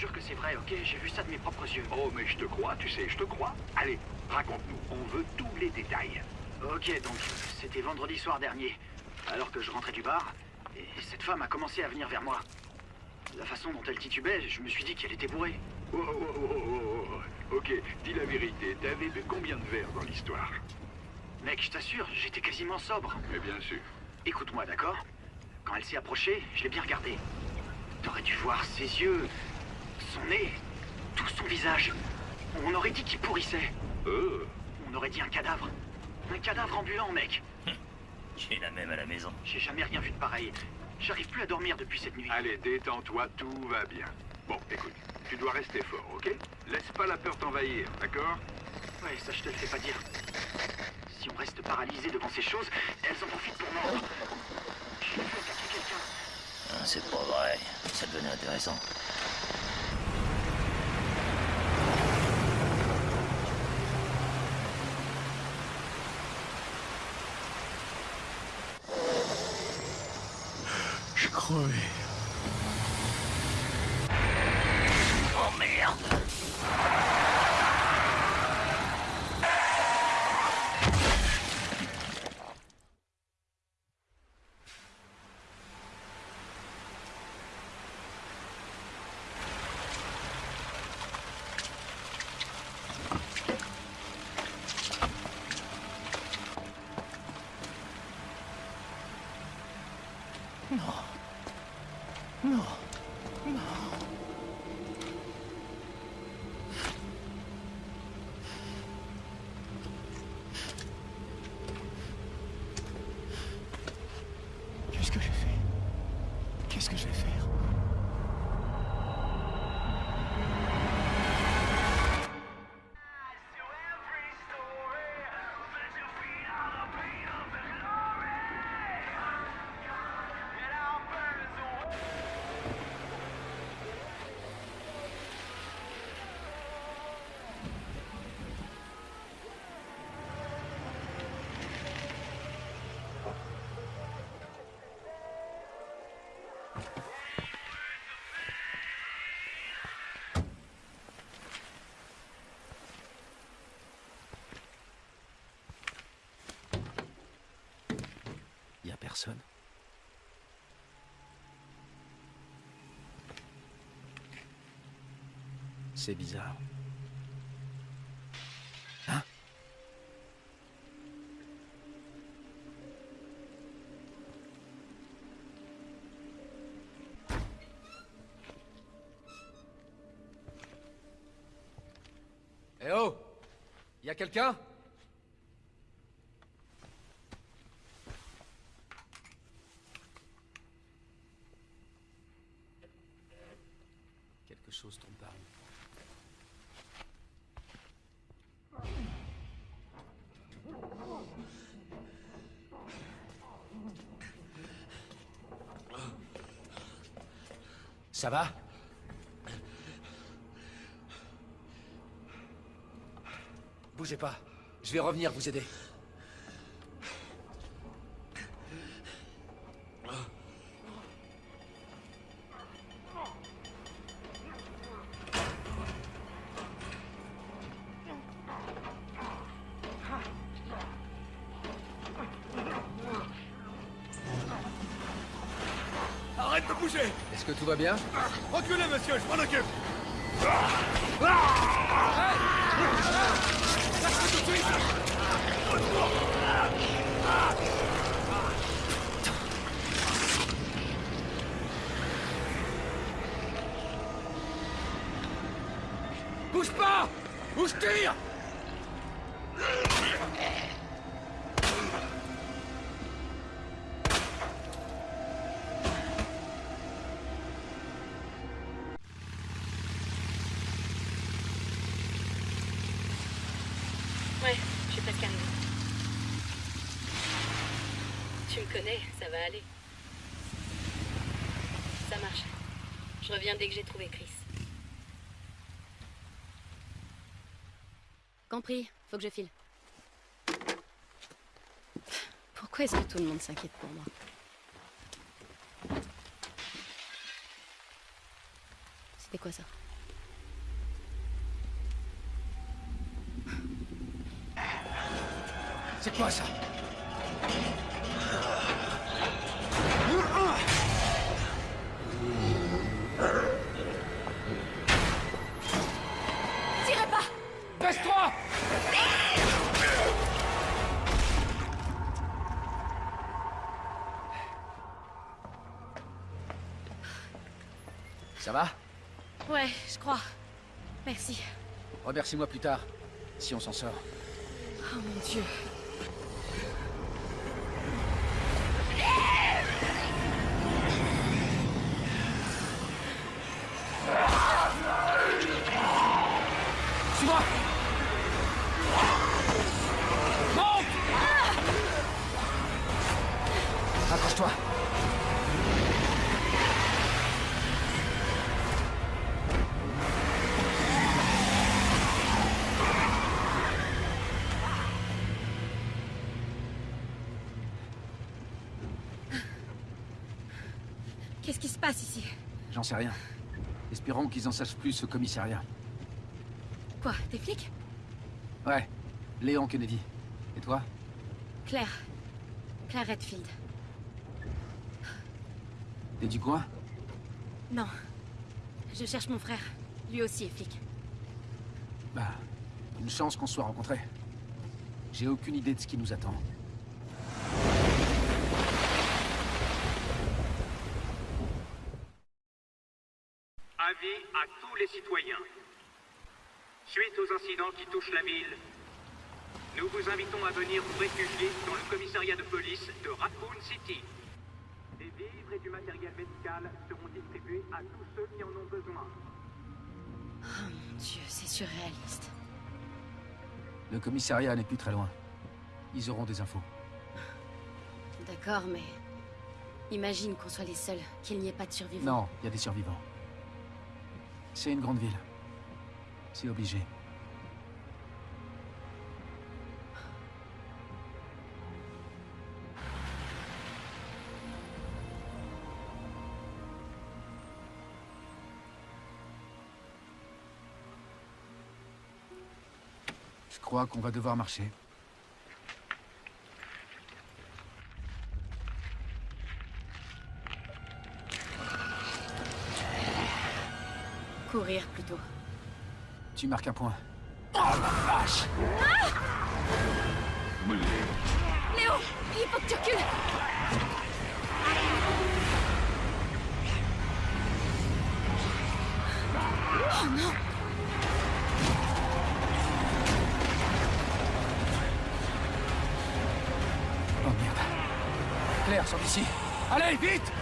jure que c'est vrai, ok? J'ai vu ça de mes propres yeux. Oh, mais je te crois, tu sais, je te crois. Allez, raconte-nous, on veut tous les détails. Ok, donc c'était vendredi soir dernier, alors que je rentrais du bar, et cette femme a commencé à venir vers moi. La façon dont elle titubait, je me suis dit qu'elle était bourrée. Oh, oh, oh, oh, oh, oh. Ok, dis la vérité, t'avais bu combien de verres dans l'histoire? Mec, je t'assure, j'étais quasiment sobre. Mais bien sûr. Écoute-moi, d'accord? Quand elle s'est approchée, je l'ai bien regardée. T'aurais dû voir ses yeux, son nez, tout son visage. On aurait dit qu'il pourrissait. Euh, On aurait dit un cadavre. Un cadavre ambulant, mec. J'ai la même à la maison. J'ai jamais rien vu de pareil. J'arrive plus à dormir depuis cette nuit. allez, détends-toi, tout va bien. Bon, écoute, tu dois rester fort, ok? Laisse pas la peur t'envahir, d'accord? Ouais, ça je te le fais pas dire. Si on reste paralysé devant ces choses, elles en profitent pour mordre. J'ai vu attaquer quelqu'un. Ah, C'est pas vrai. Ça devenait intéressant. C'est bizarre. Hein Eh oh Y a quelqu'un Quelque chose tombe par où Ça va Bougez pas. Je vais revenir vous aider. Arrête de bouger Est-ce que tout va bien? Reculez, monsieur, je m'en occupe dès que j'ai trouvé Chris. Compris, faut que je file. Pourquoi est-ce que tout le monde s'inquiète pour moi? C'était quoi ça? C'est quoi ça? Remercie-moi plus tard, si on s'en sort. Oh mon dieu. Sais rien. Espérons qu'ils en sachent plus au commissariat. Quoi, des flics? Ouais, Léon Kennedy. Et toi? Claire. Claire Redfield. T'es du coin? Non. Je cherche mon frère. Lui aussi est flic. Bah, une chance qu'on soit rencontrés. J'ai aucune idée de ce qui nous attend. À tous les citoyens. Suite aux incidents qui touchent la ville, nous vous invitons à venir vous réfugier dans le commissariat de police de Raccoon City. Des vivres et du matériel médical seront distribués à tous ceux qui en ont besoin. Oh mon dieu, c'est surréaliste. Le commissariat n'est plus très loin. Ils auront des infos. D'accord, mais... Imagine qu'on soit les seuls, qu'il n'y ait pas de survivants. Non, il y a des survivants. C'est une grande ville. C'est obligé. Je crois qu'on va devoir marcher. Courir plutôt. Tu marques un point. Léo Il faut que tu recules Oh non Oh merde. Claire, sors d'ici. Allez, vite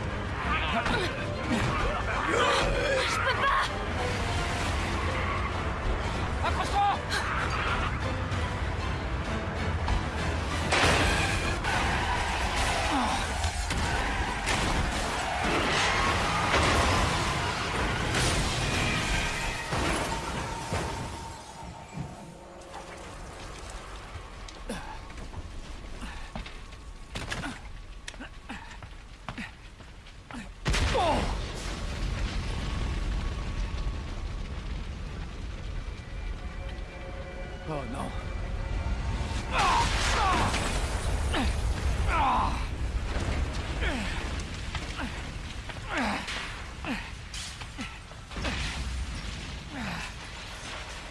박박수! Oh non.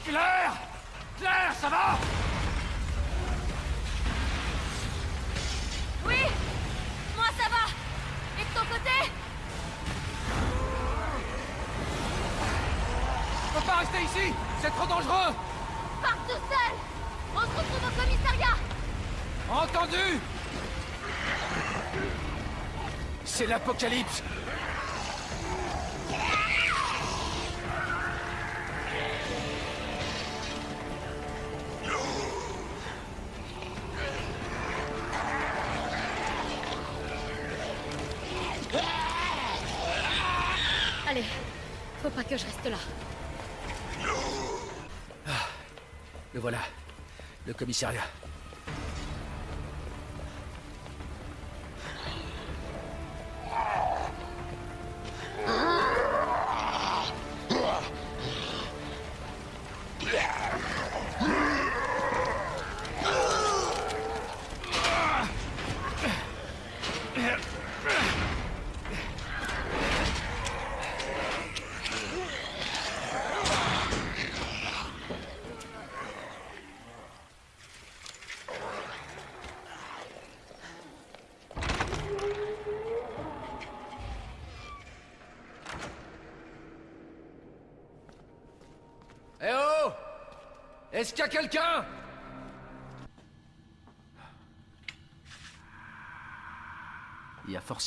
Claire Claire, ça va Oui Moi ça va Et de ton côté On peut pas rester ici C'est trop dangereux Pars tout seul On se retrouve au commissariat Entendu C'est l'apocalypse Allez, faut pas que je reste là. Le voilà. Le commissariat.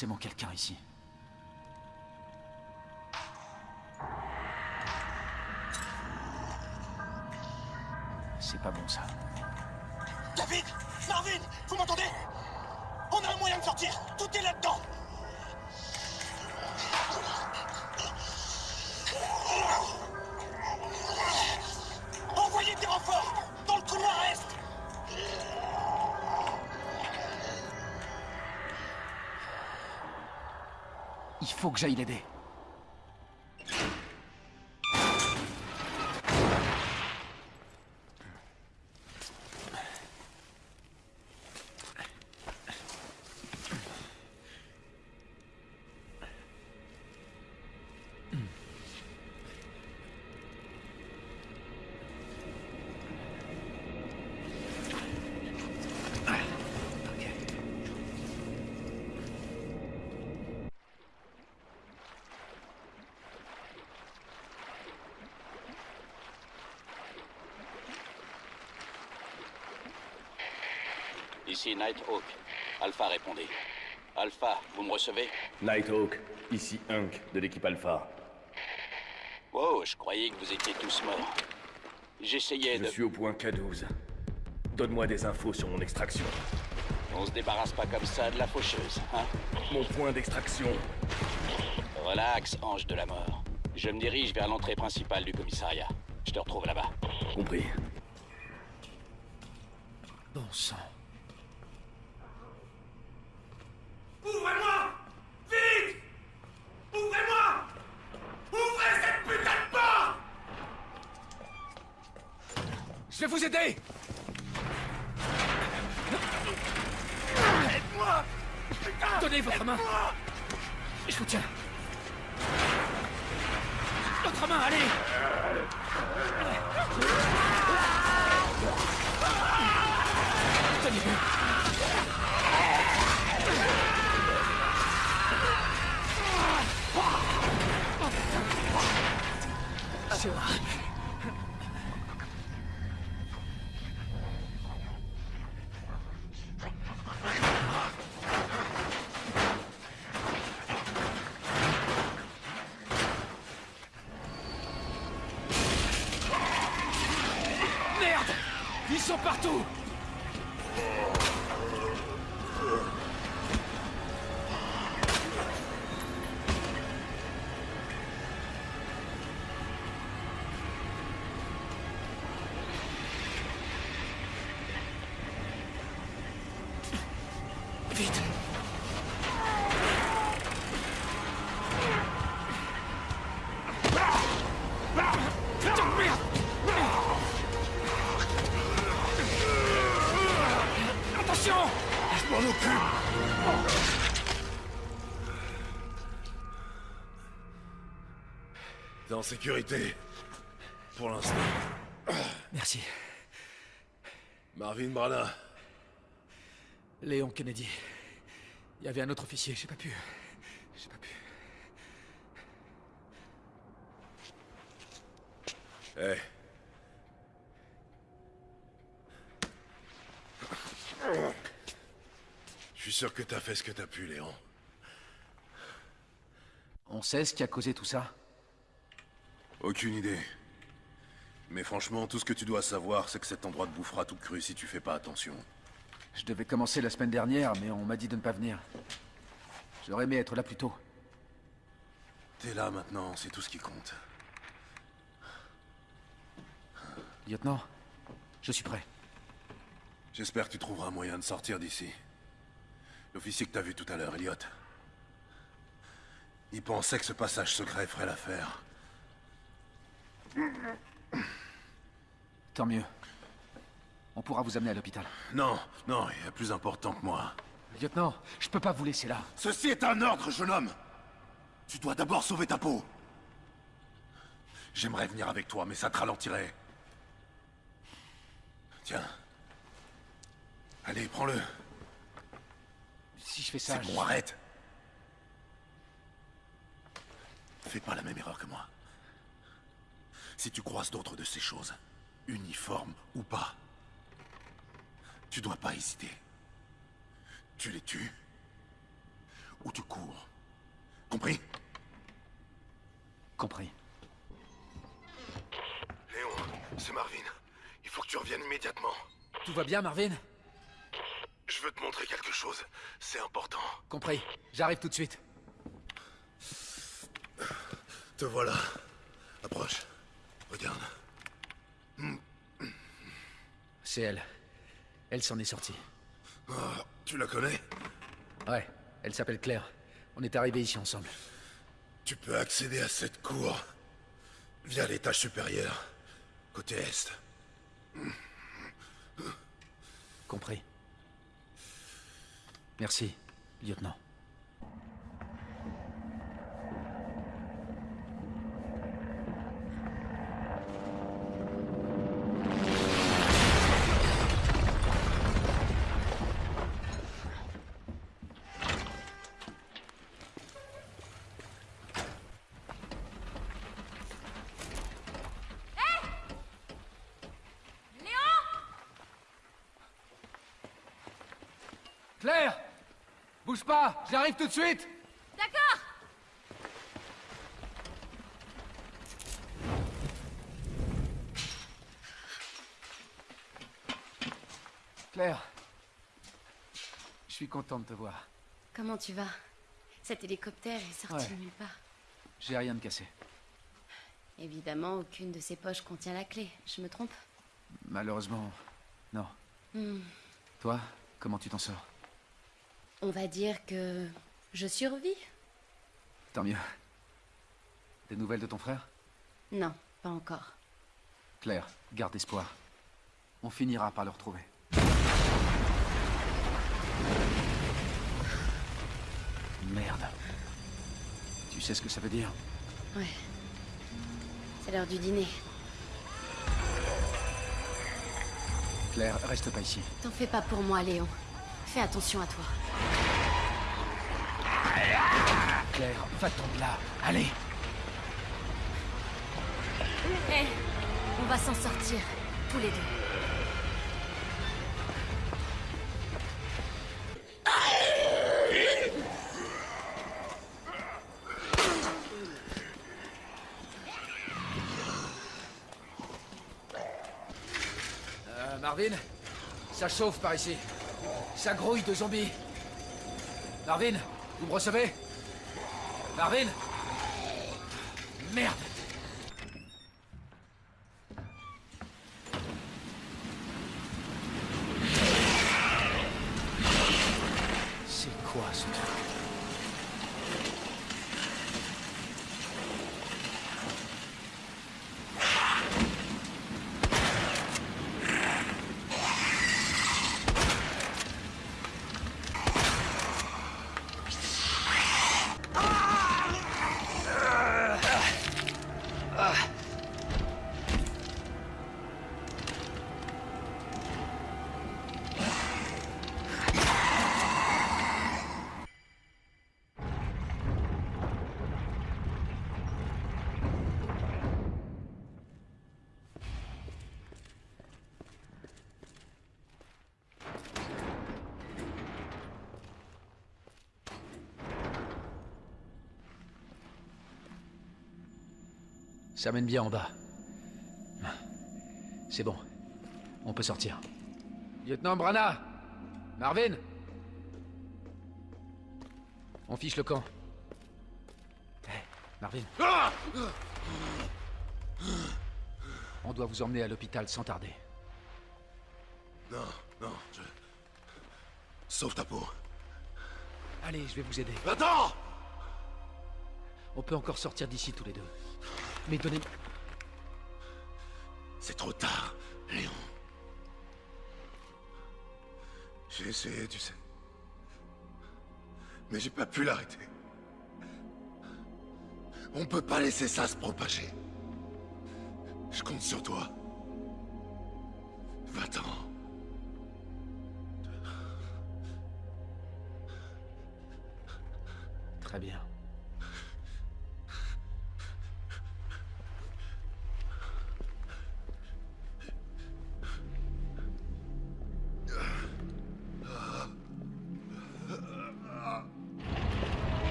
Forcément quelqu'un ici. C'est pas bon ça. J'aille l'aider. Ici Nighthawk. Alpha répondez. Alpha, vous me recevez? Nighthawk, ici Hunk de l'équipe Alpha. Oh, je croyais que vous étiez tous morts. J'essayais Je de... suis au point K12. Donne-moi des infos sur mon extraction. On se débarrasse pas comme ça de la faucheuse, hein? Mon point d'extraction. Relax, ange de la mort. Je me dirige vers l'entrée principale du commissariat. Je te retrouve là-bas. Compris. Bon sang. Ouvrez-moi Vite Ouvrez-moi Ouvrez cette putain de porte Je vais vous aider Aide-moi Putain Donnez votre main Aide-moi Je sécurité. Pour l'instant. Merci. Marvin Brana. Léon Kennedy. Il y avait un autre officier, j'ai pas pu. J'ai pas pu. Hé. Je suis sûr que t'as fait ce que t'as pu, Léon. On sait ce qui a causé tout ça Aucune idée. Mais franchement, tout ce que tu dois savoir, c'est que cet endroit te bouffera tout cru si tu fais pas attention. Je devais commencer la semaine dernière, mais on m'a dit de ne pas venir. J'aurais aimé être là plus tôt. T'es là maintenant, c'est tout ce qui compte. Lieutenant, je suis prêt. J'espère que tu trouveras un moyen de sortir d'ici. L'officier que t'as vu tout à l'heure, Elliot. Il pensait que ce passage secret ferait l'affaire. Tant mieux. On pourra vous amener à l'hôpital. Non, non, il y a plus important que moi. Lieutenant, je peux pas vous laisser là. Ceci est un ordre, jeune homme Tu dois d'abord sauver ta peau. J'aimerais venir avec toi, mais ça te ralentirait. Tiens. Allez, prends-le. Si je fais ça, C'est je- bon, arrête. Fais pas la même erreur que moi. Si tu croises d'autres de ces choses, uniforme ou pas. Tu dois pas hésiter. Tu les tues ou tu cours. Compris? Compris. Léon, c'est Marvin. Il faut que tu reviennes immédiatement. Tout va bien, Marvin? Je veux te montrer quelque chose. C'est important. Compris. J'arrive tout de suite. Te voilà. Approche. Regarde. C'est elle. Elle s'en est sortie. Ah, tu la connais? Ouais, elle s'appelle Claire. On est arrivés ici ensemble. Tu peux accéder à cette cour via l'étage supérieur, côté est. Compris. Merci, lieutenant. Claire Bouge pas J'arrive tout de suite D'accord Claire Je suis content de te voir. Comment tu vas? Cet hélicoptère est sorti Ouais. de nulle part. J'ai rien de cassé. Évidemment, aucune de ces poches contient la clé. Je me trompe? Malheureusement, non. Hmm. Toi, comment tu t'en sors? On va dire que je survis Tant mieux. Des nouvelles de ton frère? Non, pas encore. Claire, garde espoir. On finira par le retrouver. Merde. Tu sais ce que ça veut dire? Ouais. C'est l'heure du dîner. Claire, reste pas ici. T'en fais pas pour moi, Léon. Fais attention à toi. Claire, va-t'en de là. Allez Hé On va s'en sortir, tous les deux. Euh, Marvin Ça chauffe par ici. Ça grouille de zombies. Marvin, vous me recevez? Marvin! Merde Ça mène bien en bas. C'est bon. On peut sortir. Lieutenant Brana Marvin On fiche le camp. Marvin. On doit vous emmener à l'hôpital sans tarder. Non, non, je... Sauve ta peau. Allez, je vais vous aider. Attends On peut encore sortir d'ici tous les deux. Mais donnez... C'est trop tard, Léon. J'ai essayé, tu sais. Mais j'ai pas pu l'arrêter. On peut pas laisser ça se propager. Je compte sur toi. Va-t'en. Très bien.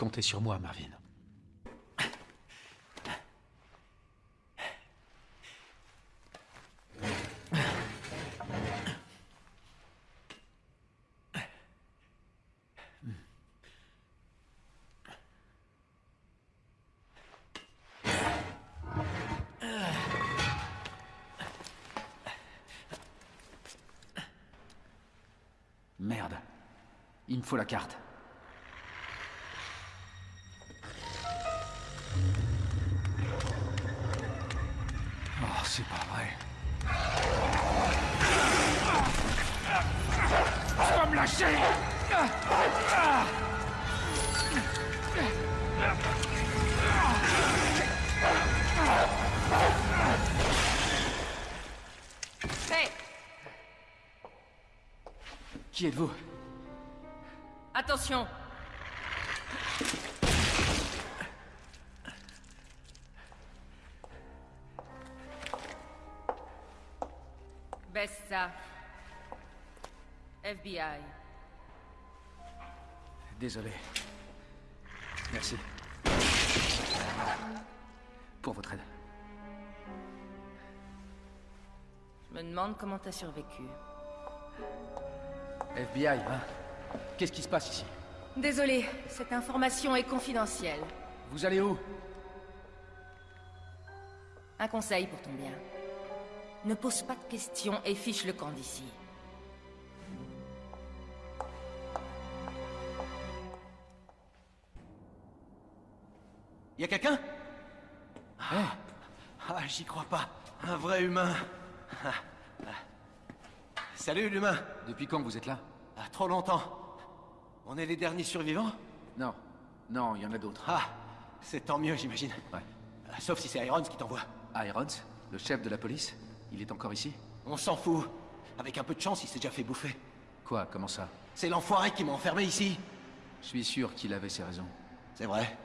Comptez sur moi, Marvin. Merde. Il me faut la carte. Qui êtes-vous? Attention Baisse ça. FBI. Désolé. Merci. Pour votre aide. Je me demande comment t'as survécu. FBI, hein Qu'est-ce qui se passe ici? Désolé, cette information est confidentielle. Vous allez où? Un conseil pour ton bien. Ne pose pas de questions et fiche le camp d'ici. Y a quelqu'un? Ah. ah, j'y crois pas. Un vrai humain. Ah, ah. Salut, l'humain. Depuis quand vous êtes là? Ah, trop longtemps. On est les derniers survivants? Non. Non, il y en a d'autres. Ah, c'est tant mieux, j'imagine. Ouais. Euh, Sauf si c'est Irons qui t'envoie. Irons Le chef de la police? Il est encore ici? On s'en fout. Avec un peu de chance, il s'est déjà fait bouffer. Quoi Comment ça? C'est l'enfoiré qui m'a enfermé ici. Je suis sûr qu'il avait ses raisons. C'est vrai.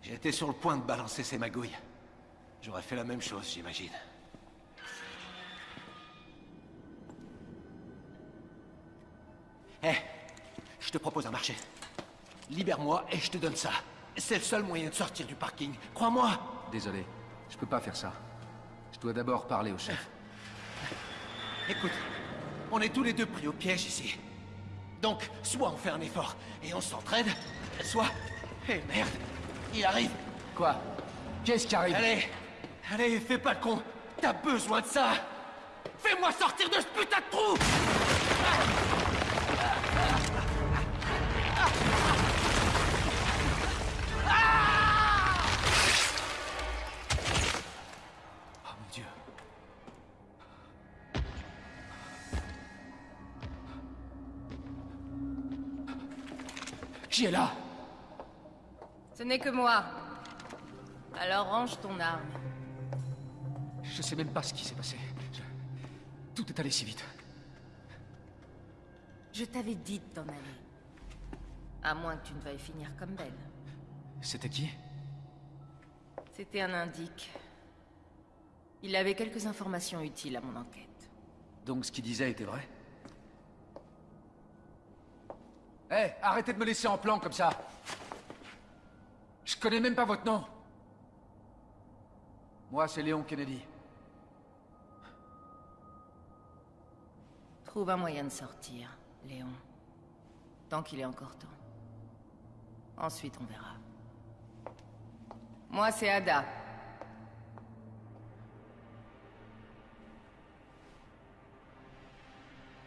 J'étais sur le point de balancer ses magouilles. J'aurais fait la même chose, j'imagine. Je te propose un marché. Libère-moi et je te donne ça. C'est le seul moyen de sortir du parking. Crois-moi. Désolé, je peux pas faire ça. Je dois d'abord parler au chef. Écoute, on est tous les deux pris au piège ici. Donc, soit on fait un effort et on s'entraide, soit... Eh merde, il arrive. Quoi? Qu'est-ce qui arrive? Allez, allez, fais pas le con. T'as besoin de ça. Fais-moi sortir de ce putain de trou Oh Ce n'est que moi. Alors range ton arme. Je sais même pas ce qui s'est passé. Je- Tout est allé si vite. Je t'avais dit de t'en aller. À moins que tu ne veuilles finir comme Belle. C'était qui? C'était un indique. Il avait quelques informations utiles à mon enquête. Donc ce qu'il disait était vrai? Hé, arrêtez de me laisser en plan comme ça Je connais même pas votre nom Moi, c'est Léon Kennedy. Trouve un moyen de sortir, Léon. Tant qu'il est encore temps. Ensuite, on verra. Moi, c'est Ada.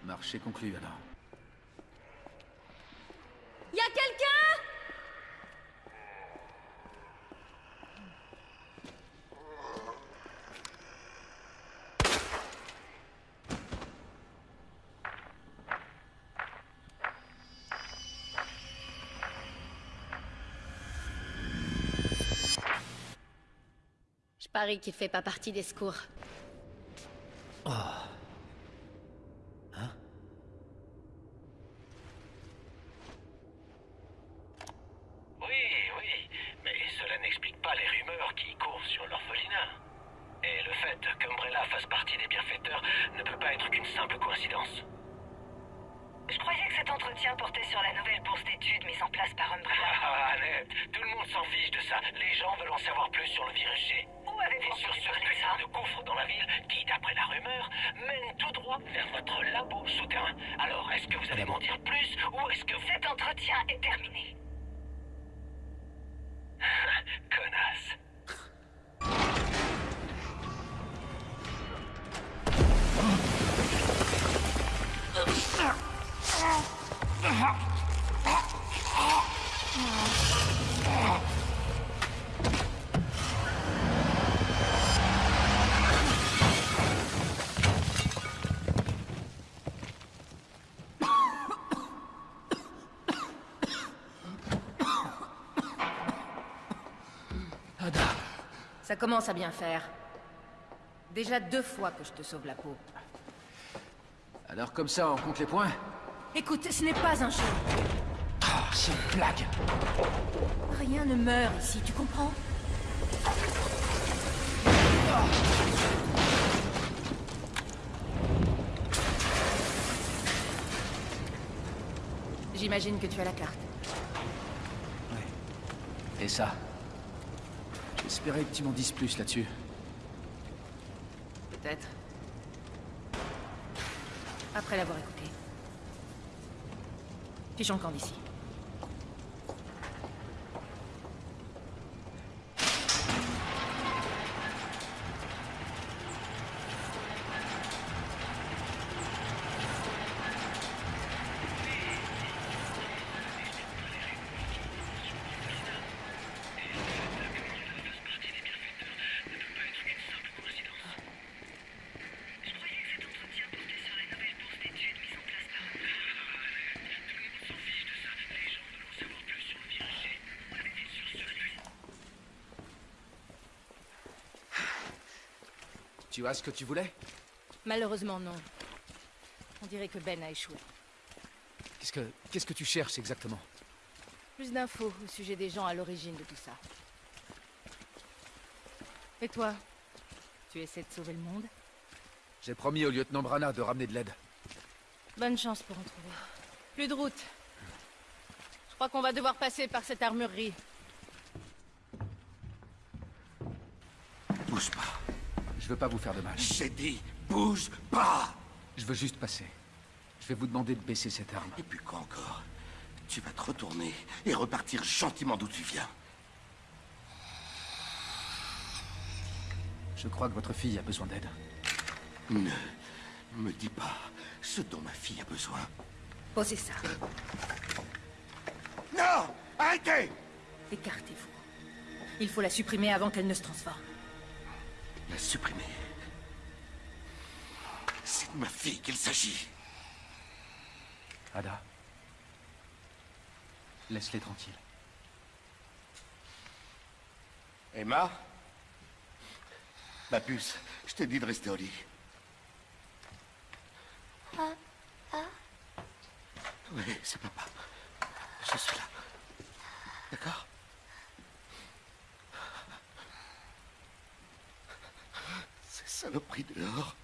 Marché conclu alors. Y a quelqu'un Je parie qu'il fait pas partie des secours. Commence à bien faire. Déjà deux fois que je te sauve la peau. alors comme ça, on compte les points? Écoute, ce n'est pas un jeu. Ah, c'est une blague Rien ne meurt ici, tu comprends? J'imagine que tu as la carte. Et ça? J'espérais que tu m'en dises plus là-dessus. Peut-être. Après l'avoir écouté. Fichons le camp d'ici. Tu as ce que tu voulais Malheureusement, non. On dirait que Ben a échoué. Qu'est-ce que... Qu'est-ce que tu cherches exactement Plus d'infos au sujet des gens à l'origine de tout ça. Et toi Tu essaies de sauver le monde J'ai promis au lieutenant Brana de ramener de l'aide. Bonne chance pour en trouver. Plus de route. Je crois qu'on va devoir passer par cette armurerie. Bouge pas. Je veux pas vous faire de mal. J'ai dit, bouge pas Je veux juste passer. Je vais vous demander de baisser cette arme. Et puis quoi encore? Tu vas te retourner et repartir gentiment d'où tu viens. Je crois que votre fille a besoin d'aide. Ne me dis pas ce dont ma fille a besoin. Posez ça. Non Arrêtez Écartez-vous. Il faut la supprimer avant qu'elle ne se transforme. La supprimer. C'est de ma fille qu'il s'agit. Ada. Laisse-les tranquilles. Emma? Ma puce, je t'ai dit de rester au lit. Oui, c'est papa. Je suis là. D'accord Ces saloperies dehors.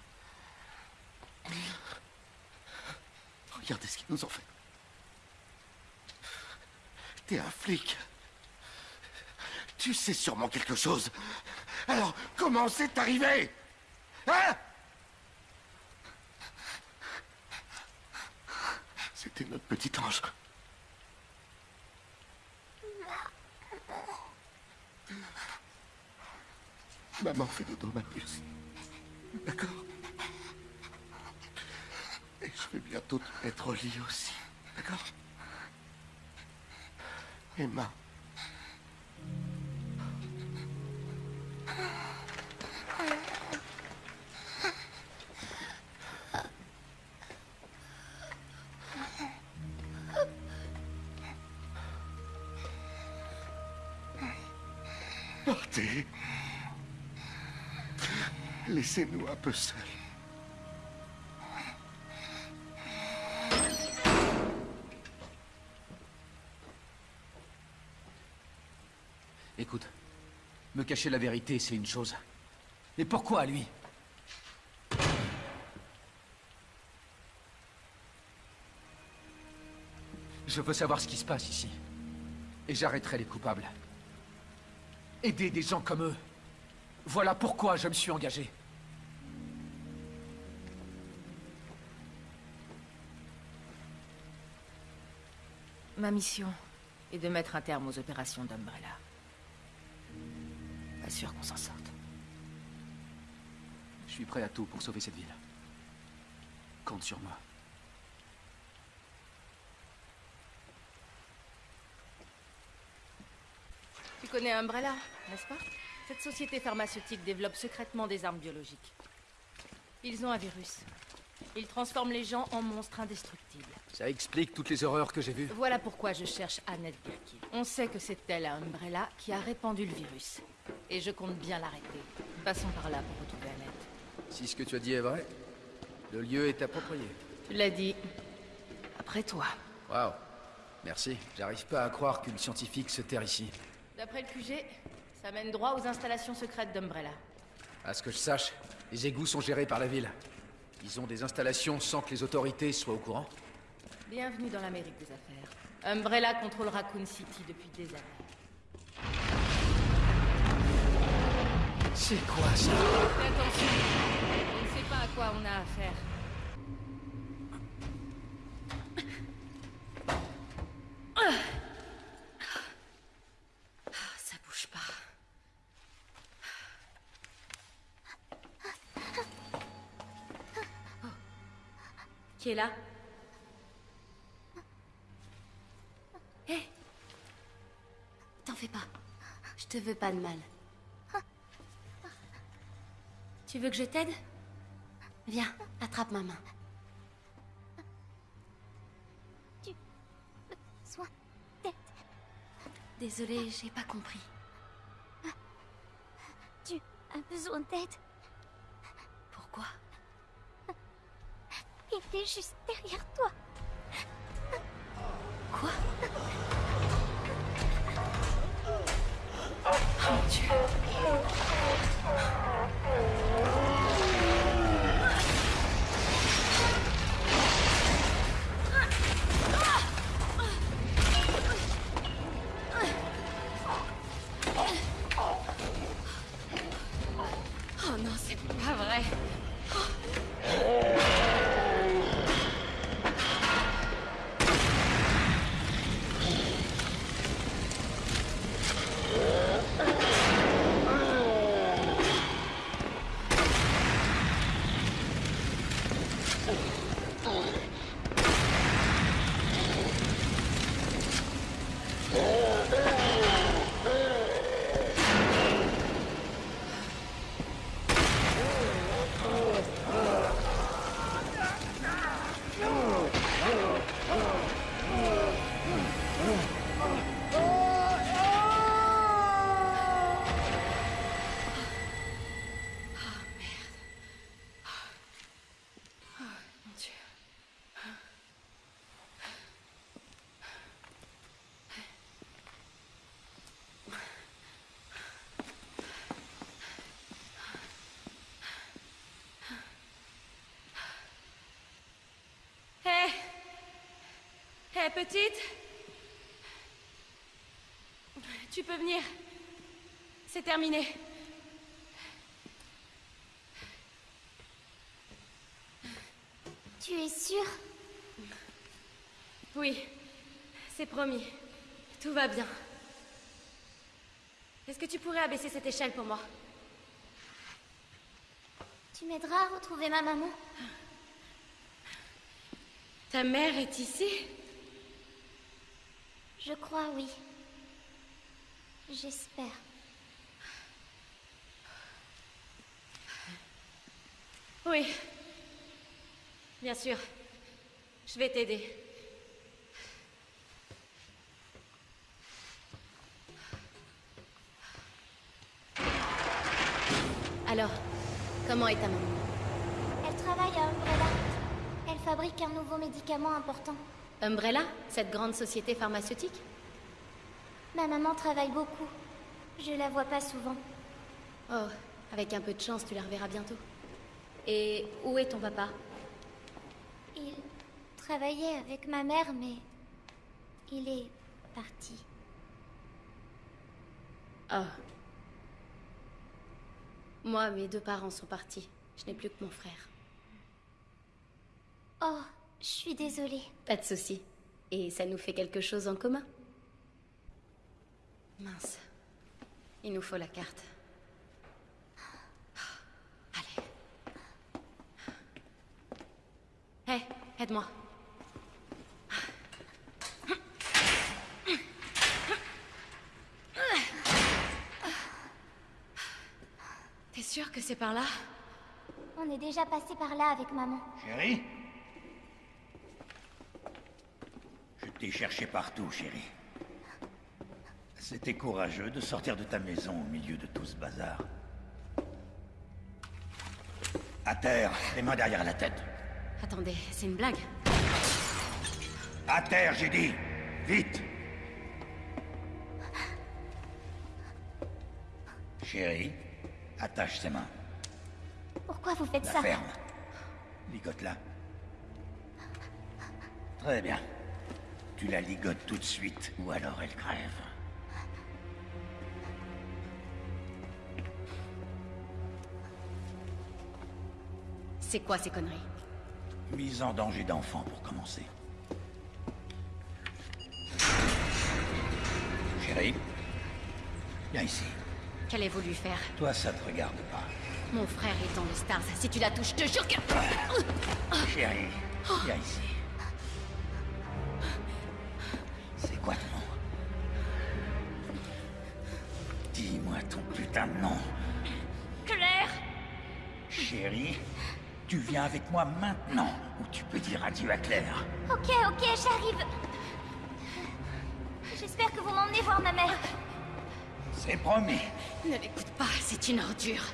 Regardez ce qu'ils nous ont fait. T'es un flic. Tu sais sûrement quelque chose. Alors, comment c'est arrivé? Hein? C'était notre petit ange. Maman fait dodo, ma puce. D'accord Et je vais bientôt te mettre au lit aussi. D'accord Emma. Laissez-nous un peu seuls. Écoute, me cacher la vérité, c'est une chose. Mais pourquoi lui? Je veux savoir ce qui se passe ici. Et j'arrêterai les coupables. Aider des gens comme eux. Voilà pourquoi je me suis engagé. Ma mission est de mettre un terme aux opérations d'Umbrella. Pas sûr qu'on s'en sorte. Je suis prêt à tout pour sauver cette ville. Compte sur moi. Tu connais Umbrella, n'est-ce pas? Cette société pharmaceutique développe secrètement des armes biologiques. Ils ont un virus. Ils transforment les gens en monstres indestructibles. Ça explique toutes les horreurs que j'ai vues. Voilà pourquoi je cherche Annette Birkin. On sait que c'est elle à Umbrella qui a répandu le virus. Et je compte bien l'arrêter. Passons par là pour retrouver Annette. Si ce que tu as dit est vrai, le lieu est approprié. Tu l'as dit. Après toi. Waouh. Merci. J'arrive pas à croire qu'une scientifique se terre ici. D'après le QG, ça mène droit aux installations secrètes d'Umbrella. À ce que je sache, les égouts sont gérés par la ville. Ils ont des installations sans que les autorités soient au courant. Bienvenue dans l'Amérique des affaires. Umbrella contrôle Raccoon City depuis des années. C'est quoi ça? Fais attention. On ne sait pas à quoi on a affaire. Ça bouge pas. Qui est là? Te veux pas de mal. Tu veux que je t'aide? Viens, attrape ma main. Soin d'être. Désolée, j'ai pas compris. Tu as besoin d'aide. Pourquoi? Il est juste derrière toi. Quoi? Oh mon Hé, petite Tu peux venir. C'est terminé. Tu es sûre Oui, c'est promis. Tout va bien. Est-ce que tu pourrais abaisser cette échelle pour moi? Tu m'aideras à retrouver ma maman? Ta mère est ici? Je crois, oui. J'espère. Oui. Bien sûr. Je vais t'aider. Alors, comment est ta maman? Elle travaille à Umbrella. Elle fabrique un nouveau médicament important. Umbrella Cette grande société pharmaceutique? Ma maman travaille beaucoup. Je la vois pas souvent. Oh, avec un peu de chance, tu la reverras bientôt. Et où est ton papa? Il travaillait avec ma mère, mais Il est parti. Oh. Moi, mes deux parents sont partis. Je n'ai plus que mon frère. Oh, je suis désolée. Pas de souci. Et ça nous fait quelque chose en commun. Mince. Il nous faut la carte. Allez. Hé, aide-moi. T'es sûr que c'est par là? On est déjà passé par là avec maman. Chérie? T'ai cherché partout, chérie. C'était courageux de sortir de ta maison au milieu de tout ce bazar. À terre, les mains derrière la tête. Attendez, c'est une blague À terre, j'ai dit Vite Chérie, attache ses mains. Pourquoi vous faites La ça? ferme. Ligote-la. Très bien. Tu la ligotes tout de suite, ou alors elle crève. C'est quoi ces conneries? Mise en danger d'enfant pour commencer. Chérie, viens ici. Qu'allez-vous lui faire? Toi, ça te regarde pas. Mon frère est dans le Stars. Si tu la touches, je te jure que... Chérie, viens ici. Viens avec moi maintenant, ou tu peux dire adieu à Claire. Ok, ok, j'arrive. J'espère que vous m'emmenez voir ma mère. C'est promis. Ne l'écoute pas, c'est une ordure.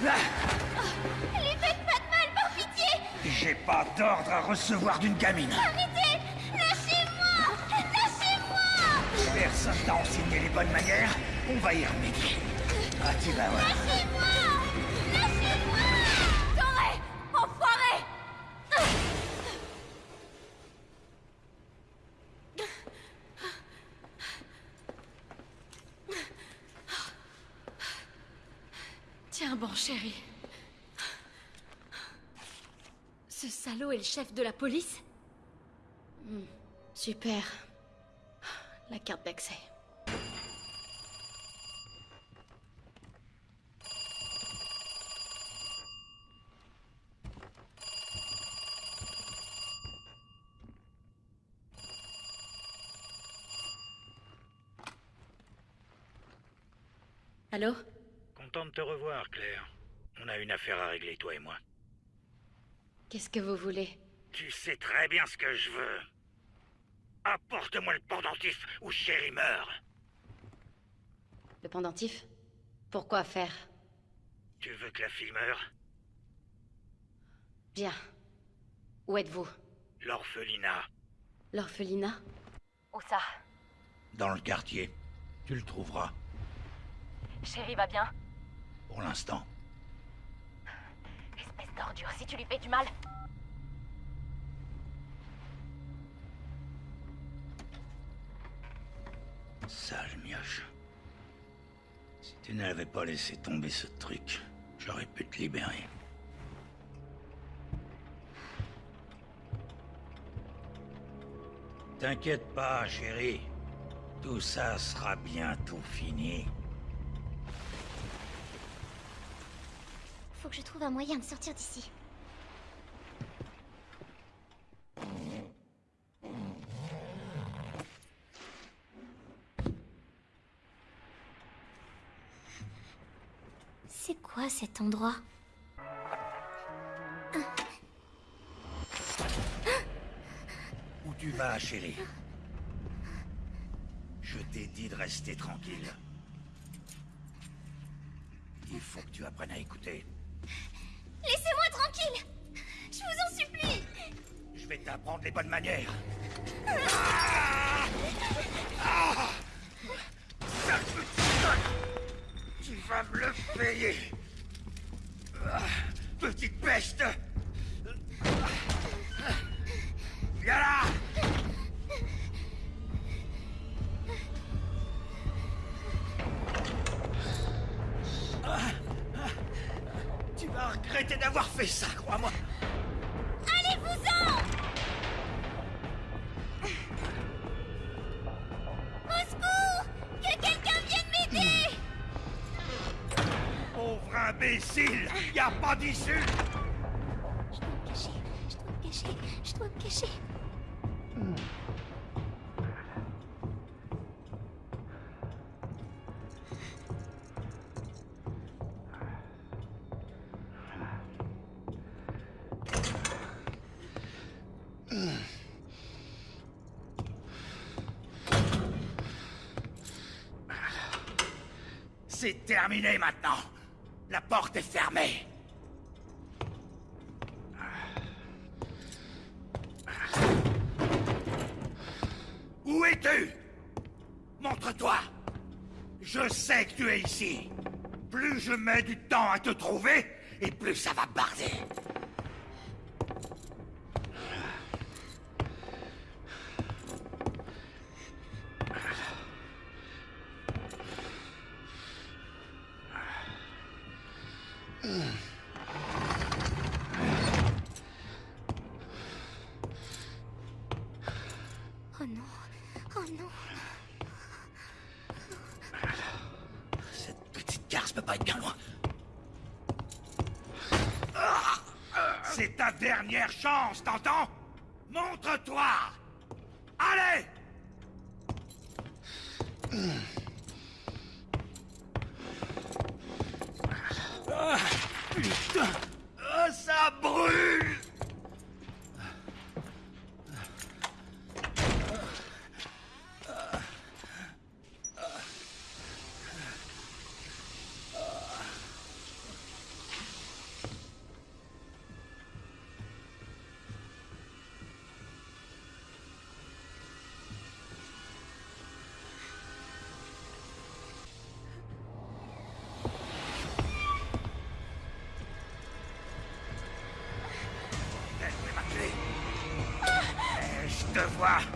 Lui faites pas de mal, par pitié J'ai pas d'ordre à recevoir d'une gamine. Arrêtez Lâchez-moi Lâchez-moi Personne t'a enseigné les bonnes manières. On va y remédier. Ah, tu vas voir. Lâchez-moi Salaud est le chef de la police Hmm, Super. La carte d'accès. Allô? Content de te revoir, Claire. On a une affaire à régler, toi et moi. Qu'est-ce que vous voulez Tu sais très bien ce que je veux. Apporte-moi le pendentif ou Chéri meurt. Le pendentif Pourquoi faire Tu veux que la fille meure Bien. Où êtes-vous L'orphelinat. L'orphelinat Où ça Dans le quartier. Tu le trouveras. Chérie va bien Pour l'instant. Espèce d'ordure, si tu lui fais du mal. Sale mioche. Si tu n'avais pas laissé tomber ce truc, j'aurais pu te libérer. T'inquiète pas, chérie. Tout ça sera bientôt fini. Faut que je trouve un moyen de sortir d'ici. C'est quoi cet endroit? Où tu vas, chérie? Je t'ai dit de rester tranquille. Il faut que tu apprennes à écouter. Laissez-moi tranquille. Je vous en supplie. Je vais t'apprendre les bonnes manières. Conne Tu vas me le payer. Ah, Petite peste. Viens là vas regretter d'avoir fait ça, crois-moi. Allez-vous-en. Au secours Que quelqu'un vienne m'aider. Pauvre imbécile Y a pas d'issue trouvé devoir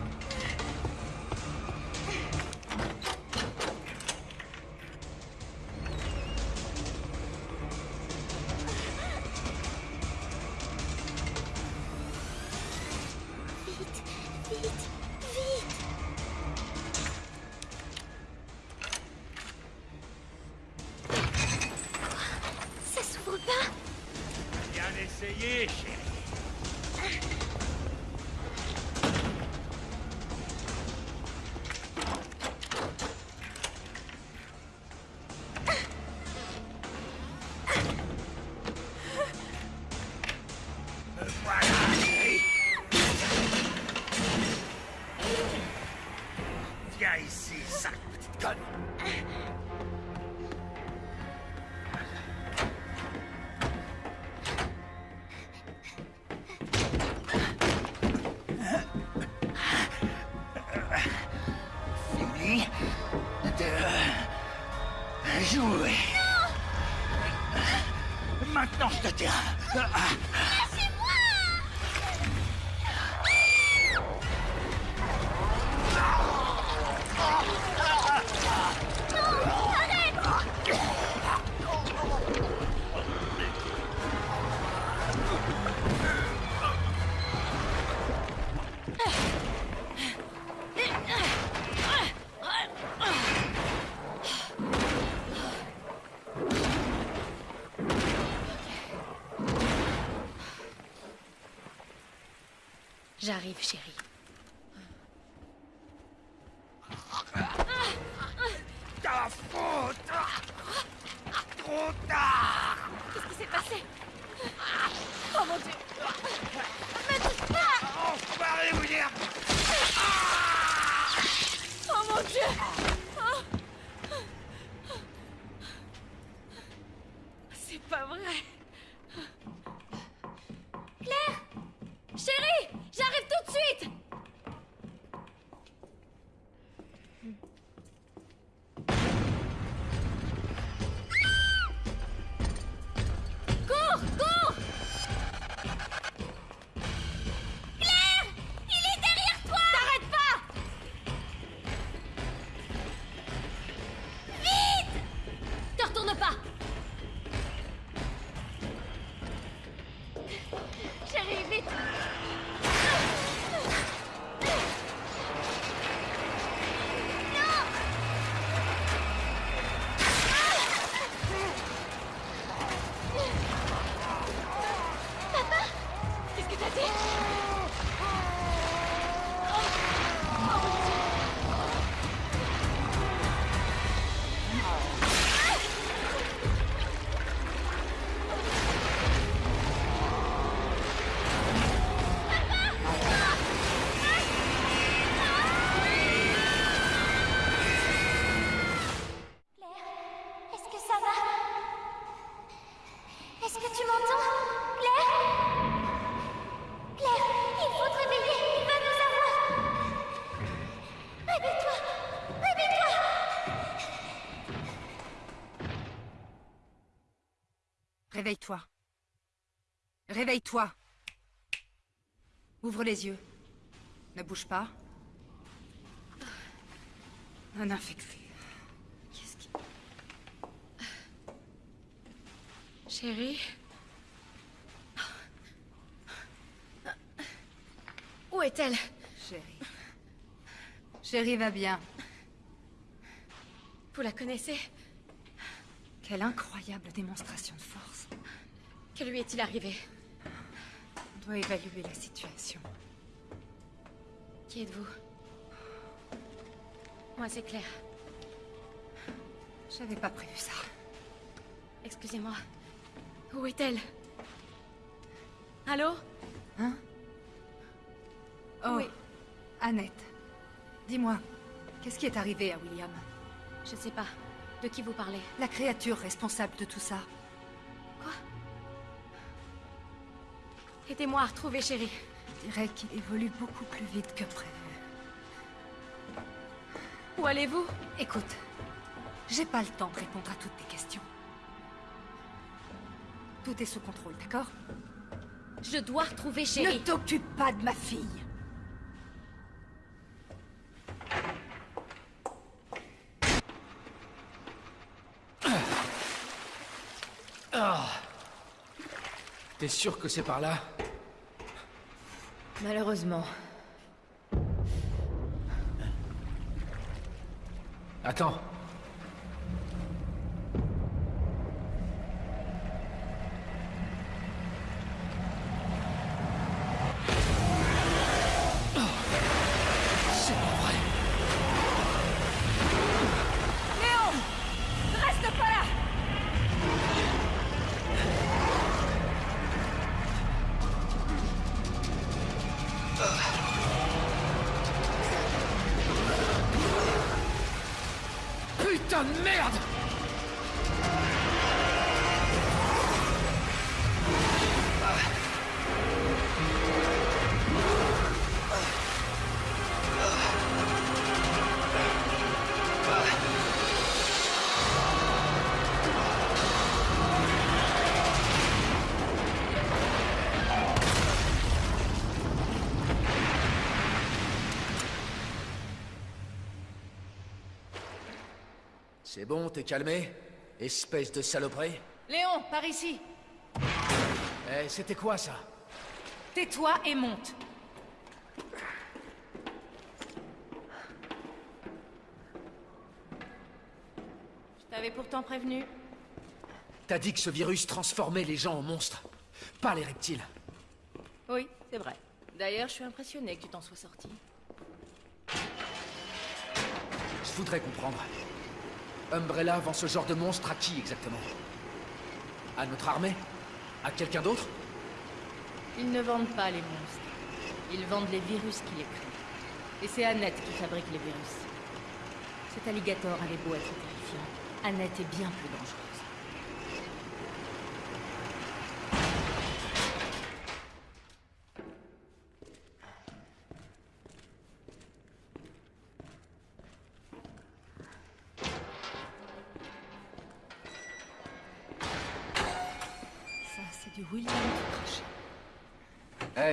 Réveille-toi. Réveille-toi. Ouvre les yeux. Ne bouge pas. Un infecté. Qu'est-ce qui... Chérie Où est-elle? Chérie. Chérie va bien. Vous la connaissez? Quelle incroyable démonstration de force. Que lui est-il arrivé On doit évaluer la situation. Qui êtes-vous Moi, c'est Claire. J'avais pas prévu ça. Excusez-moi. Où est-elle Allô Hein Oh, Oui. Annette. Dis-moi, qu'est-ce qui est arrivé à William? Je sais pas. De qui vous parlez? La créature responsable de tout ça. Aidez-moi à retrouver chérie. Je dirais qu'il évolue beaucoup plus vite que prévu. Où allez-vous? Écoute, j'ai pas le temps de répondre à toutes tes questions. Tout est sous contrôle, d'accord? Je dois retrouver chérie. Ne t'occupe pas de ma fille. Ah. T'es sûr que c'est par là? Malheureusement. Attends. C'est bon, t'es calmé Espèce de saloperie Léon, par ici Eh, c'était quoi ça Tais-toi et monte Je t'avais pourtant prévenu. T'as dit que ce virus transformait les gens en monstres, pas les reptiles. Oui, c'est vrai. D'ailleurs, je suis impressionnée que tu t'en sois sorti. Je voudrais comprendre. Umbrella vend ce genre de monstre à qui exactement À notre armée À quelqu'un d'autre Ils ne vendent pas les monstres. Ils vendent les virus qui les créent. Et c'est Annette qui fabrique les virus. Cet alligator avait beau être terrifiant. Annette est bien plus dangereuse.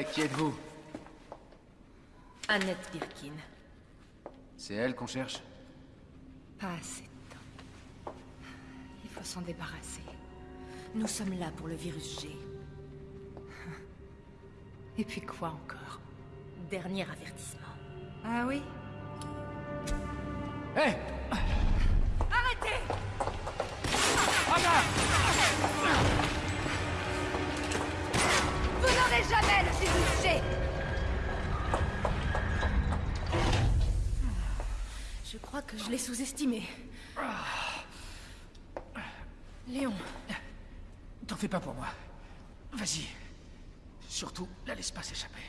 Qui êtes-vous Annette Birkin. C'est elle qu'on cherche Pas assez de temps. Il faut s'en débarrasser. Nous sommes là pour le virus G. Et puis quoi encore Dernier avertissement. Ah oui? Arrêtez Je crois que je l'ai sous-estimé. Léon, T'en fais pas pour moi. Vas-y. Surtout, la laisse pas s'échapper.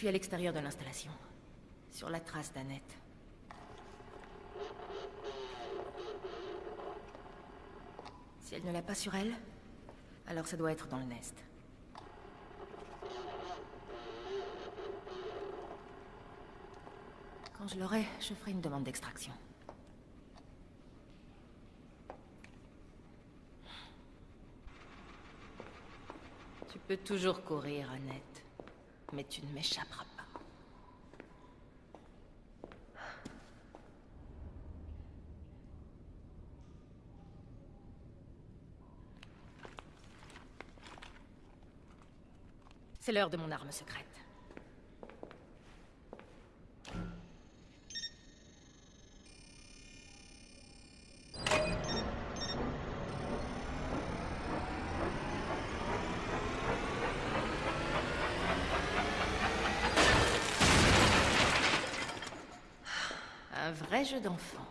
Suis à l'extérieur de l'installation. Sur la trace d'Annette. Si elle ne l'a pas sur elle, Alors ça doit être dans le nest. Quand je l'aurai, je ferai une demande d'extraction. Tu peux toujours courir, Annette. Mais tu ne m'échapperas pas. C'est l'heure de mon arme secrète. Un vrai jeu d'enfant.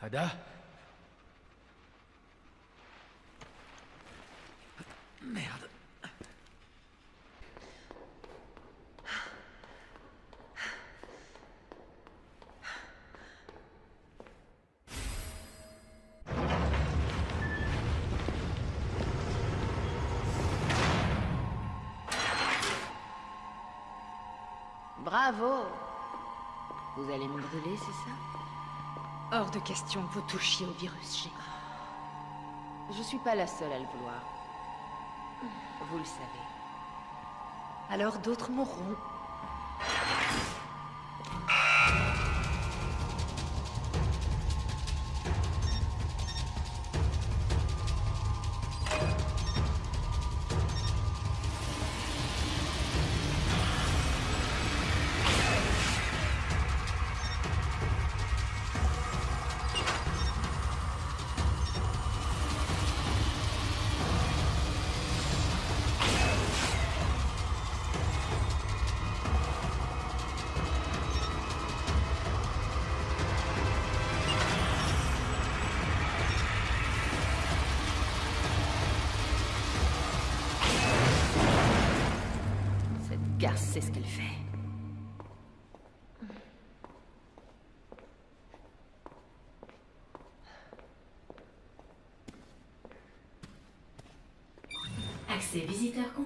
Ada? Bravo Vous allez me brûler, c'est ça? Hors de question, vous touchiez au virus G. Je suis pas la seule à le vouloir. Vous le savez. Alors d'autres mourront.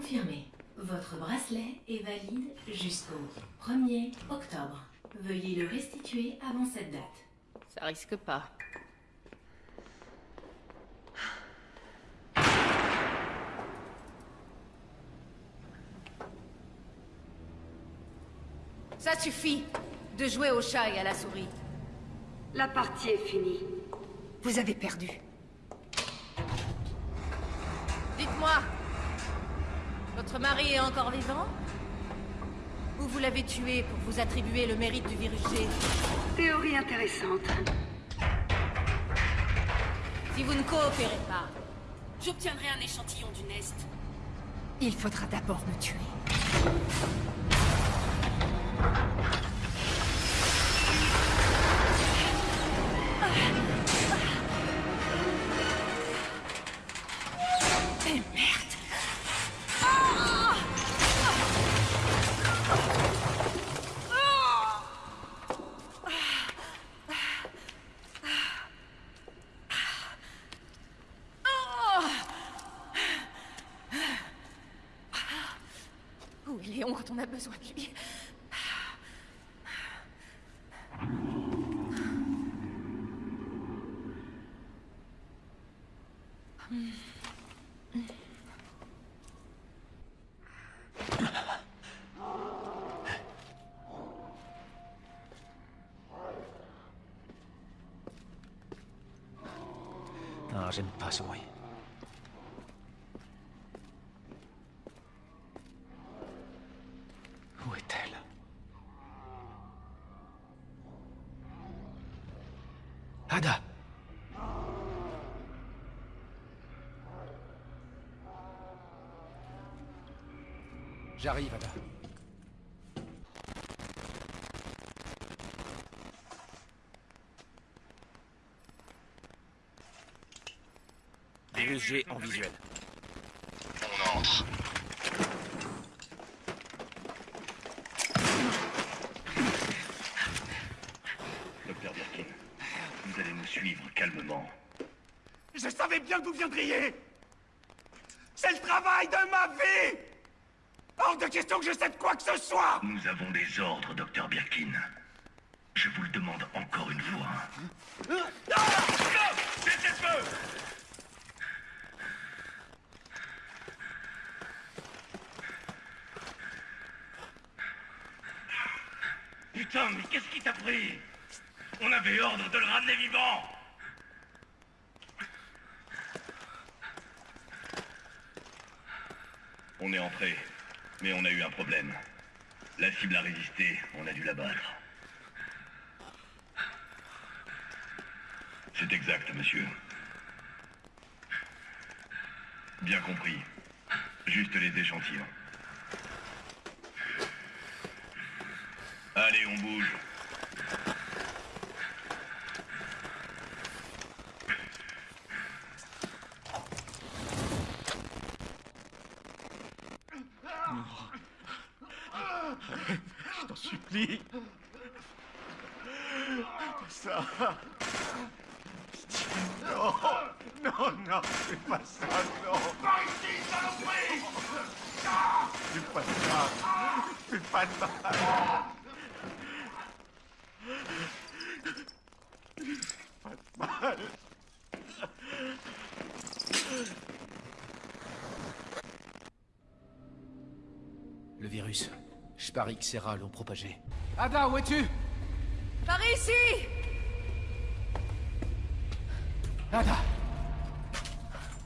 Confirmé. Votre bracelet est valide jusqu'au 1er octobre. Veuillez le restituer avant cette date. Ça risque pas. Ça suffit de jouer au chat et à la souris. La partie est finie. Vous avez perdu. Dites-moi, votre mari est encore vivant? Ou vous l'avez tué pour vous attribuer le mérite du virus G? Théorie intéressante. Si vous ne coopérez pas, j'obtiendrai un échantillon du Nest. Il faudra d'abord me tuer. Eh besoin de lui Non, j'aime pas ce bruit. J'arrive, Ada. Dirigé en visuel. On entre. Docteur Birkin, vous allez nous suivre calmement. Je savais bien que vous viendriez C'est le travail de ma vie Hors de question que je cède quoi que ce soit Nous avons des ordres, docteur Birkin. Je vous le demande encore une fois. Cessez-le-feu Putain, mais qu'est-ce qui t'a pris? On avait ordre de le ramener vivant On est entré, on a eu un problème. La cible a résisté, on a dû la battre. C'est exact, monsieur. Bien compris. Juste les échantillons. Allez, on bouge. Ça Non Non, non, fais pas ça, non. Par ici, saloperie Fais pas ça. Fais pas de mal Pas de mal. Le virus. Je parie que Serra l'ont propagé. Ada, où es-tu? Par ici Ada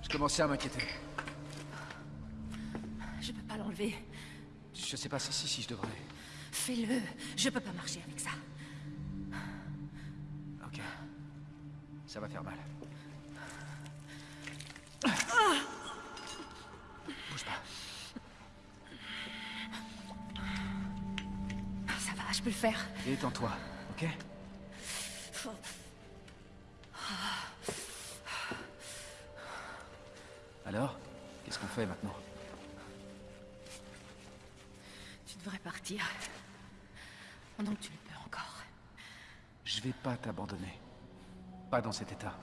Je commençais à m'inquiéter. Je peux pas l'enlever. Je sais pas si si, si je devrais. Fais-le. Je peux pas marcher avec ça. Ok. Ça va faire mal. Bouge pas. Ça va, je peux le faire. Détends-toi, ok? Alors Qu'est-ce qu'on fait maintenant? Tu devrais partir. Pendant que tu le peux encore. Je vais pas t'abandonner. Pas dans cet état.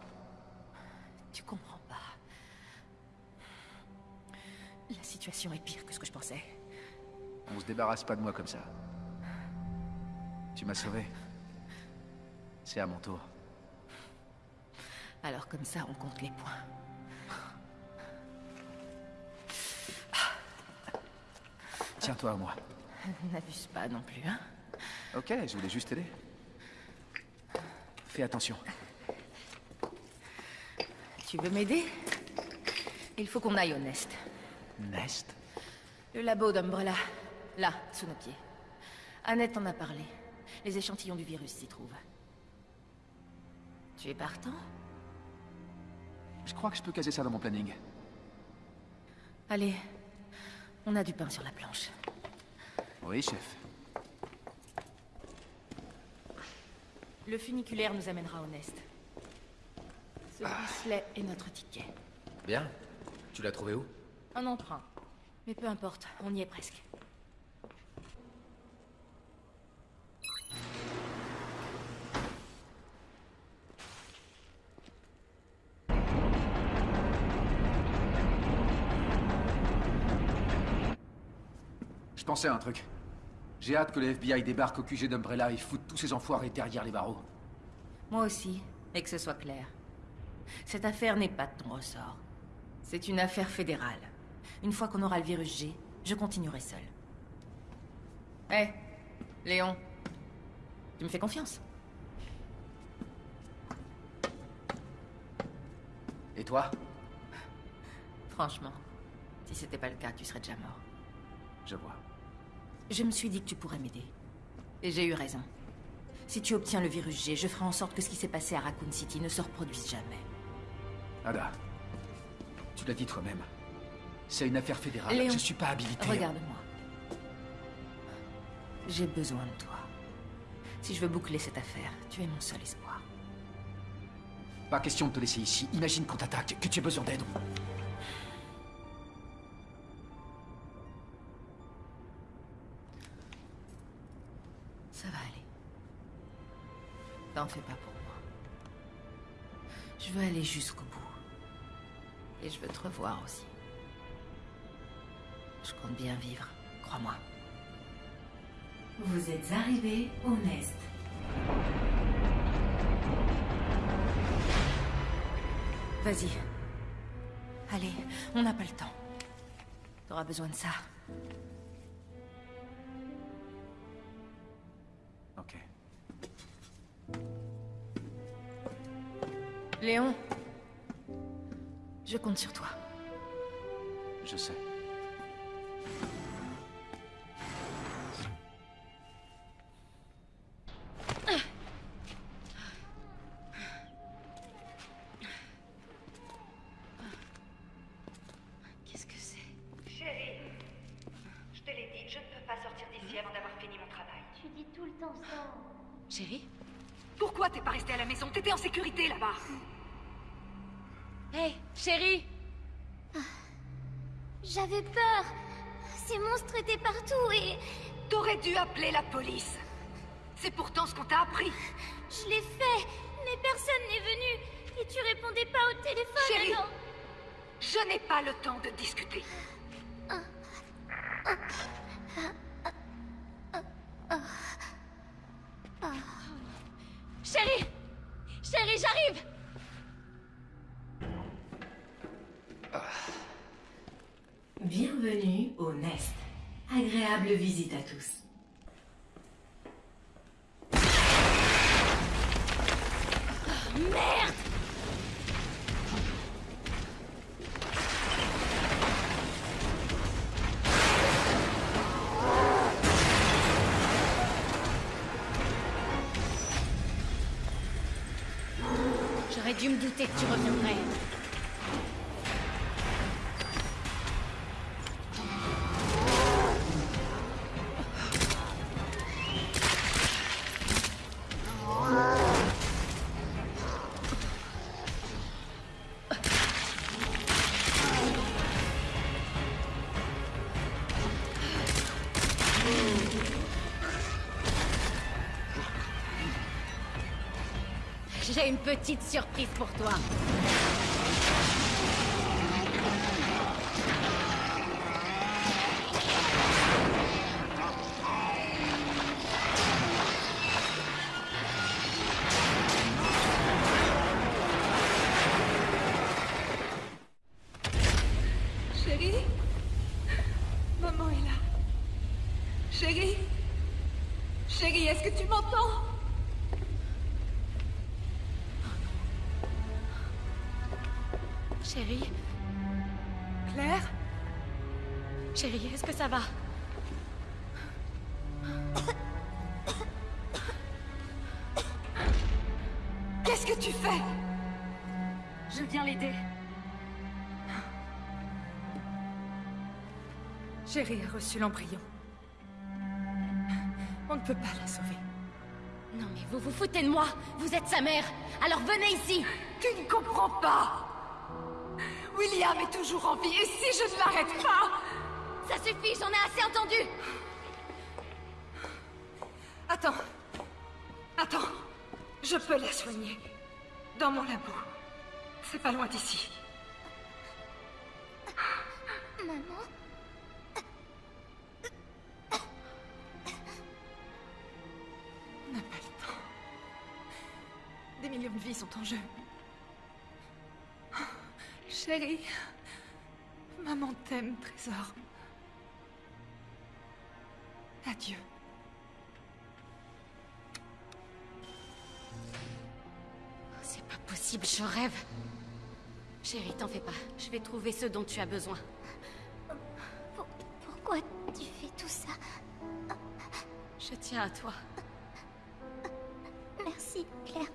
Tu comprends pas. La situation est pire que ce que je pensais. On se débarrasse pas de moi comme ça. Tu m'as sauvé. C'est à mon tour. Alors comme ça, on compte les points. Tiens-toi à moi. N'abuse pas non plus, hein Ok, je voulais juste t'aider. Fais attention. Tu veux m'aider? Il faut qu'on aille au Nest. Nest? Le labo d'Umbrella. Là, sous nos pieds. Annette en a parlé. Les échantillons du virus s'y trouvent. Tu es partant? Je crois que je peux caser ça dans mon planning. Allez, on a du pain sur la planche. Oui, chef. Le funiculaire nous amènera au Nest. Ce bracelet est notre ticket. Bien. Tu l'as trouvé où? Un emprunt. Mais peu importe, on y est presque. À un truc. J'ai hâte que le FBI débarque au QG d'Umbrella et foute tous ces enfoirés derrière les barreaux. Moi aussi, et que ce soit clair. Cette affaire n'est pas de ton ressort. C'est une affaire fédérale. Une fois qu'on aura le virus G, je continuerai seul. Hé, Léon. Tu me fais confiance Et toi? Franchement, si c'était pas le cas, tu serais déjà mort. Je vois. Je me suis dit que tu pourrais m'aider. Et j'ai eu raison. Si tu obtiens le virus G, je ferai en sorte que ce qui s'est passé à Raccoon City ne se reproduise jamais. Ada, tu l'as dit toi-même. C'est une affaire fédérale. Léon, Je suis pas habilité. Regarde-moi. J'ai besoin de toi. Si je veux boucler cette affaire, tu es mon seul espoir. Pas question de te laisser ici. Imagine qu'on t'attaque, que tu aies besoin d'aide. T'en fais pas pour moi. Je veux aller jusqu'au bout. Et je veux te revoir aussi. Je compte bien vivre, crois-moi. Vous êtes arrivé au Nest. Vas-y. Allez, on n'a pas le temps. T'auras besoin de ça. Léon. Je compte sur toi. Je sais. J'aurais dû me douter que tu reviendrais. J'ai une petite surprise pour toi. Reçu l'embryon. On ne peut pas la sauver. Non mais vous vous foutez de moi Vous êtes sa mère Alors venez ici Tu ne comprends pas William est toujours en vie, et si je ne l'arrête pas? Ça suffit, j'en ai assez entendu Attends. Attends. Je peux la soigner. Dans mon labo. C'est pas loin d'ici. Vies sont en jeu. Chérie. Maman t'aime, trésor. Adieu. C'est pas possible, je rêve. Chérie, t'en fais pas. Je vais trouver ce dont tu as besoin. Pour- Pourquoi tu fais tout ça? Je tiens à toi. Merci, Claire.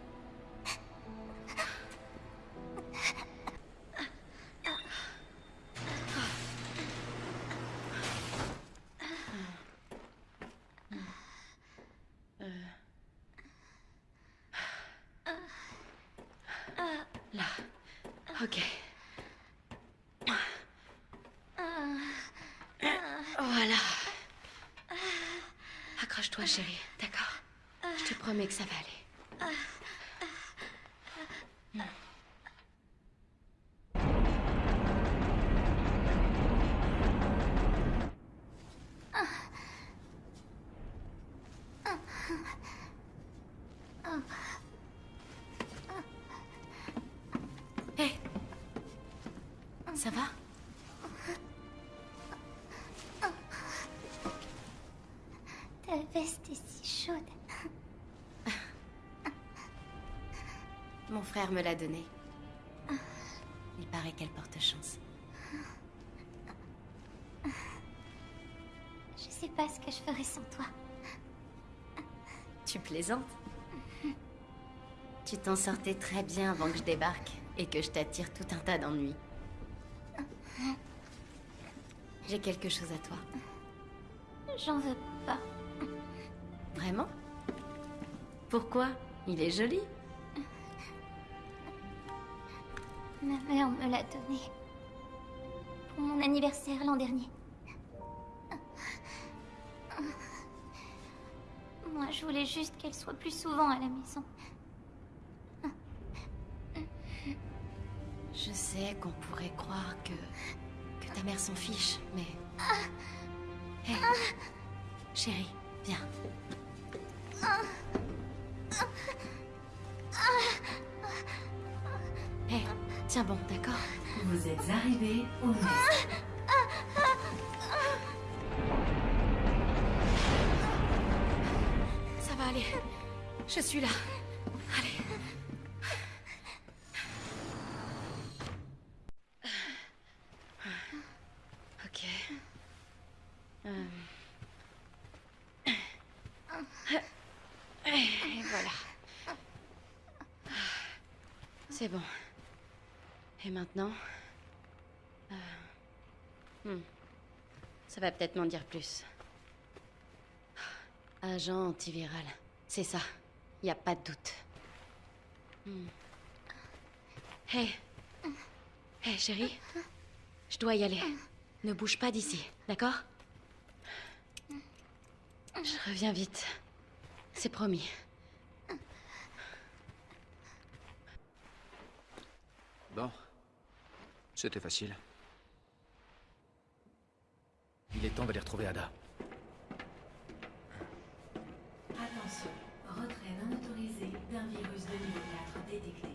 Ça va? Ta veste est si chaude. Mon frère me l'a donnée. Il paraît qu'elle porte chance. Je sais pas ce que je ferais sans toi. Tu plaisantes? Tu t'en sortais très bien avant que je débarque et que je t'attire tout un tas d'ennuis. J'ai quelque chose à toi. J'en veux pas. Vraiment? Pourquoi? Il est joli. Ma mère me l'a donné. Pour mon anniversaire l'an dernier. Moi, je voulais juste qu'elle soit plus souvent à la maison. Je sais qu'on pourrait croire que. Ta mère s'en fiche, mais. Hé Chérie, viens. Hé, tiens bon, d'accord? Vous êtes arrivé au nest. Ça va aller. Je suis là. Allez. Ok. Euh. Et voilà. C'est bon. Et maintenant Euh, hmm. Ça va peut-être m'en dire plus. Agent antiviral. C'est ça. Y a pas de doute. Hmm. Hé. Hé, chérie. Je dois y aller. Ne bouge pas d'ici, d'accord? Je reviens vite. C'est promis. Bon. C'était facile. Il est temps d'aller retrouver Ada. Attention, retrait non autorisé d'un virus de niveau 4 détecté.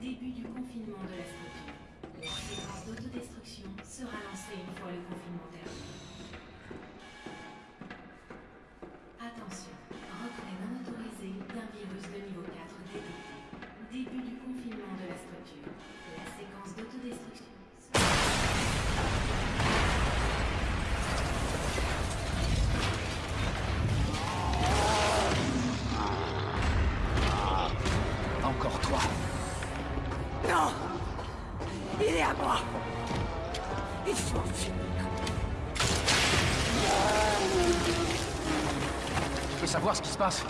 Début du confinement de la structure. La séquence d'autodestruction sera lancée une fois le confinement terminé. Passe.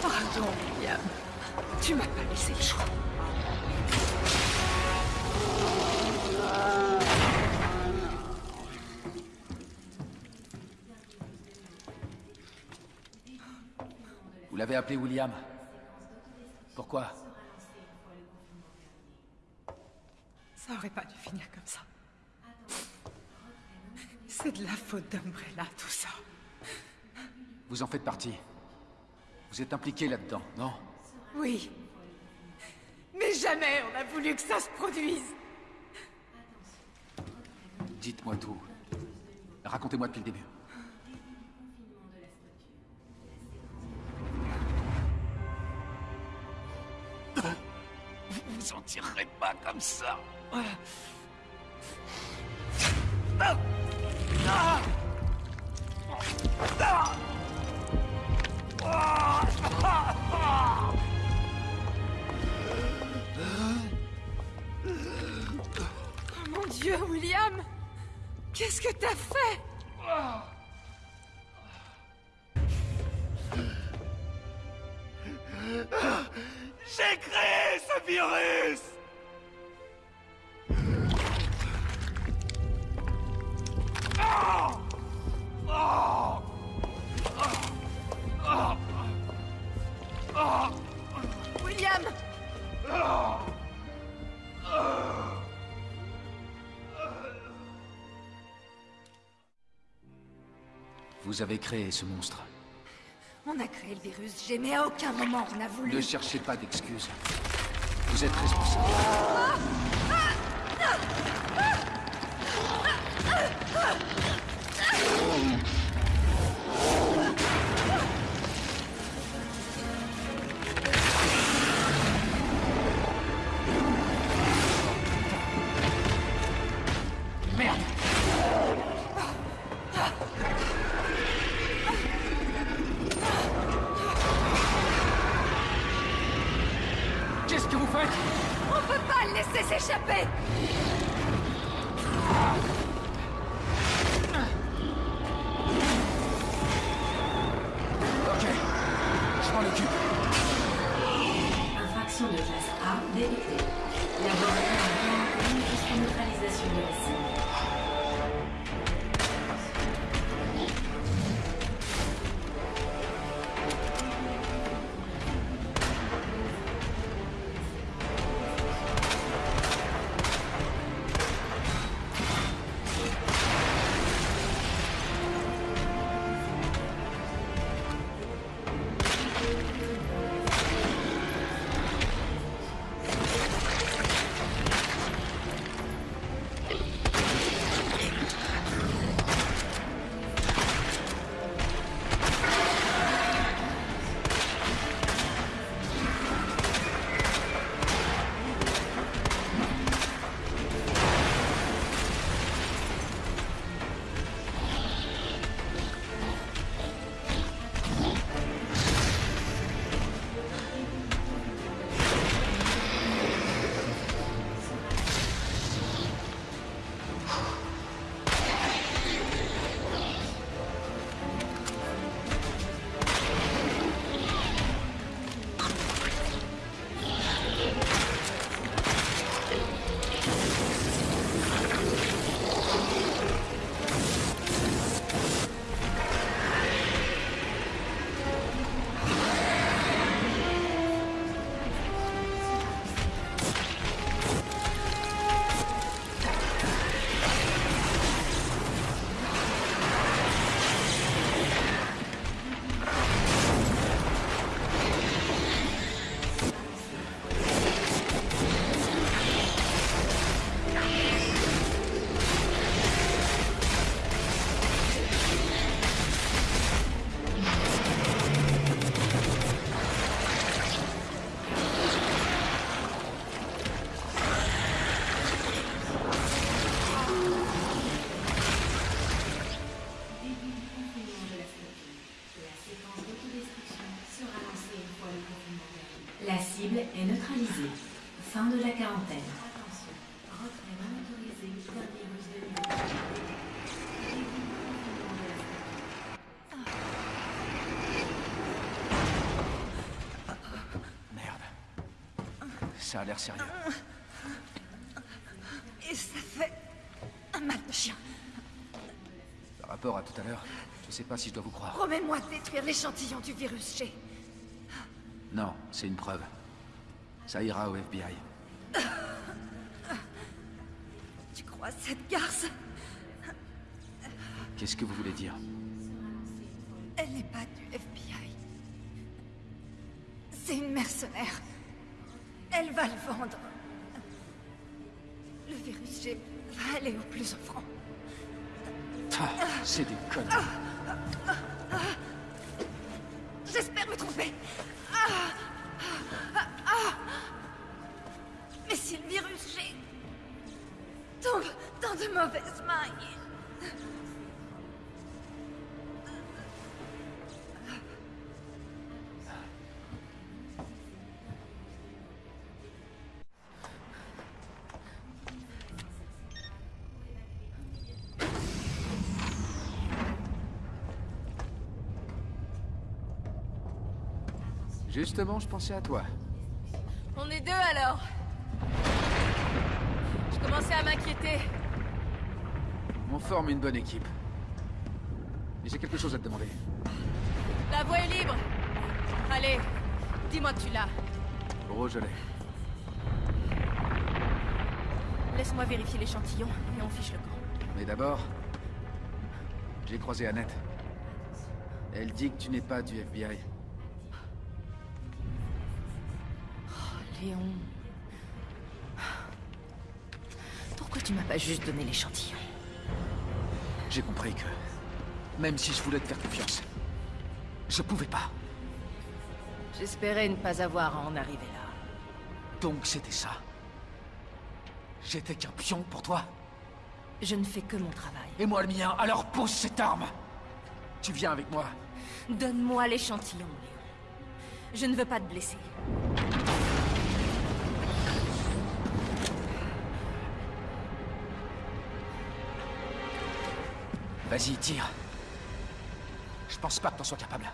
Pardon, William. Tu m'as pas laissé le choix. Vous l'avez appelé William. Pourquoi Ça aurait pas dû finir comme ça. C'est de la faute d'Umbrella, tout ça. Vous en faites partie. Vous êtes impliqué là-dedans, non? Oui. Mais jamais on a voulu que ça se produise. Dites-moi tout. Racontez-moi depuis le début. Vous vous en tirerez pas comme ça. Oh mon Dieu, William Qu'est-ce que t'as fait? J'ai créé ce virus! Ah! Ah! Ah! William Vous avez créé ce monstre. On a créé le virus, j'ai mais à aucun moment on a voulu... Ne cherchez pas d'excuses. Vous êtes responsable. Oh Ça a l'air sérieux. Et ça fait un mal de chien. Par rapport à tout à l'heure, je sais pas si je dois vous croire. Promets-moi de détruire l'échantillon du virus, G. Non, c'est une preuve. Ça ira au FBI. Tu crois cette garce? Qu'est-ce que vous voulez dire? Elle n'est pas du FBI. C'est une mercenaire. Elle va le vendre. Le virus va aller au plus offrant. Ah, c'est des conneries. Justement, je pensais à toi. On est deux alors. Je commençais à m'inquiéter. On forme une bonne équipe. Mais j'ai quelque chose à te demander. La voie est libre. Allez, dis-moi que tu l'as. Rouge, je l'ai. Laisse-moi vérifier l'échantillon et on fiche le camp. Mais d'abord, j'ai croisé Annette. Elle dit que tu n'es pas du FBI. Léon. Pourquoi tu m'as pas juste donné l'échantillon? J'ai compris que, même si je voulais te faire confiance, je pouvais pas. J'espérais ne pas avoir à en arriver là. Donc c'était ça. J'étais qu'un pion pour toi. Je ne fais que mon travail. Et moi le mien, alors pose cette arme Tu viens avec moi. Donne-moi l'échantillon, Léon. Je ne veux pas te blesser. Vas-y, tire. Je pense pas que t'en sois capable.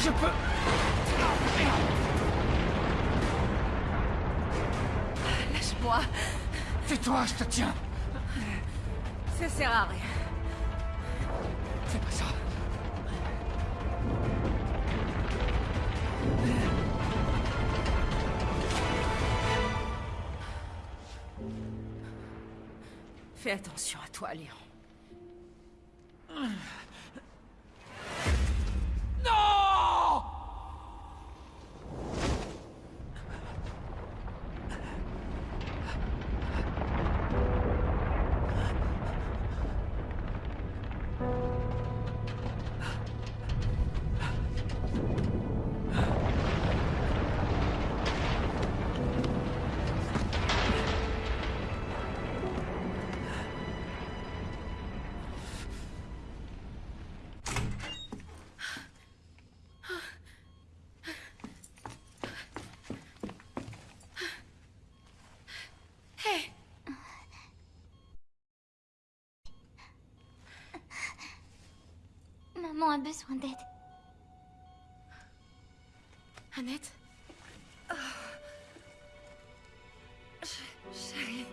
Je peux... Lâche-moi. Tais-toi, je te tiens Ça sert à rien. Fais pas ça Fais attention à toi, Léon. A besoin d'aide. Annette Chérie.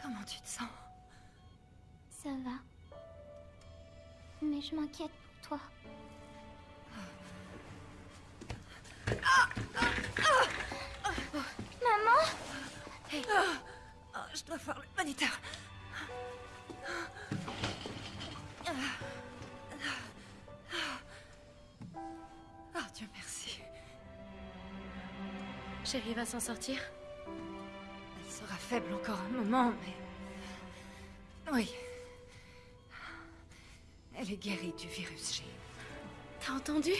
Comment tu te sens? Ça va. Mais je m'inquiète pour toi. Chérie va s'en sortir Elle sera faible encore un moment, mais... Oui. Elle est guérie du virus G. T'as entendu?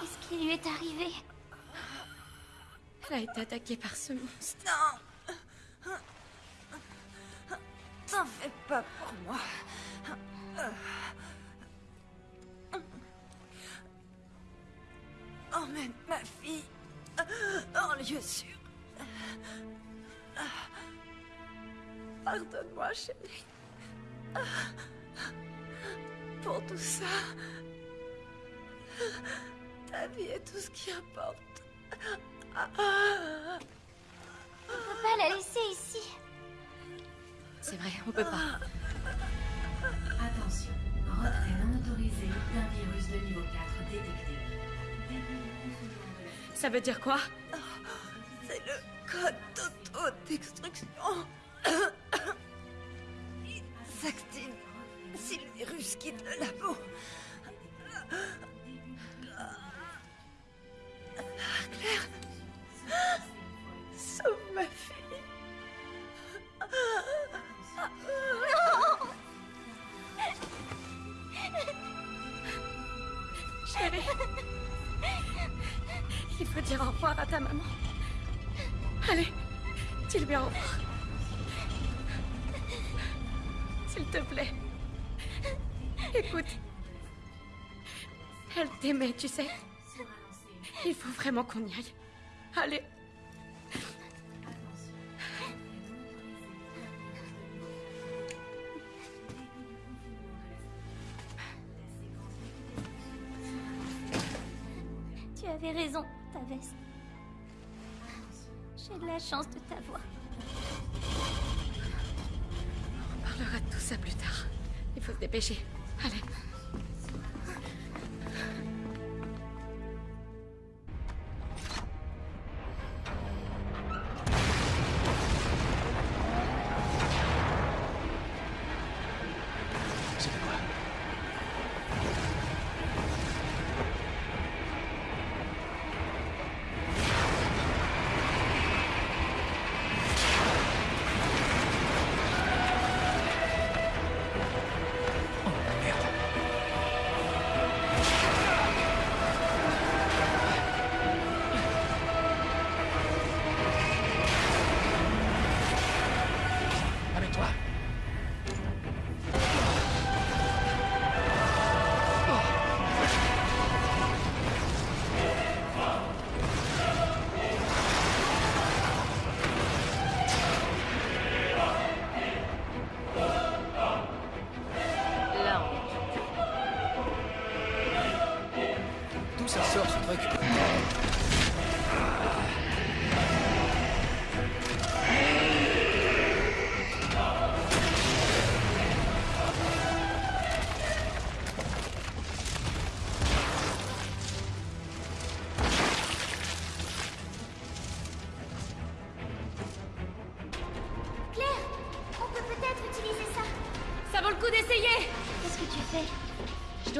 Qu'est-ce qui lui est arrivé? Elle a été attaquée par ce monstre. Non Ça veut dire quoi C'est le code d'auto-destruction. T'aimait, tu sais. Il faut vraiment qu'on y aille. Allez. Tu avais raison, ta veste. J'ai de la chance de t'avoir. On parlera de tout ça plus tard. Il faut se dépêcher.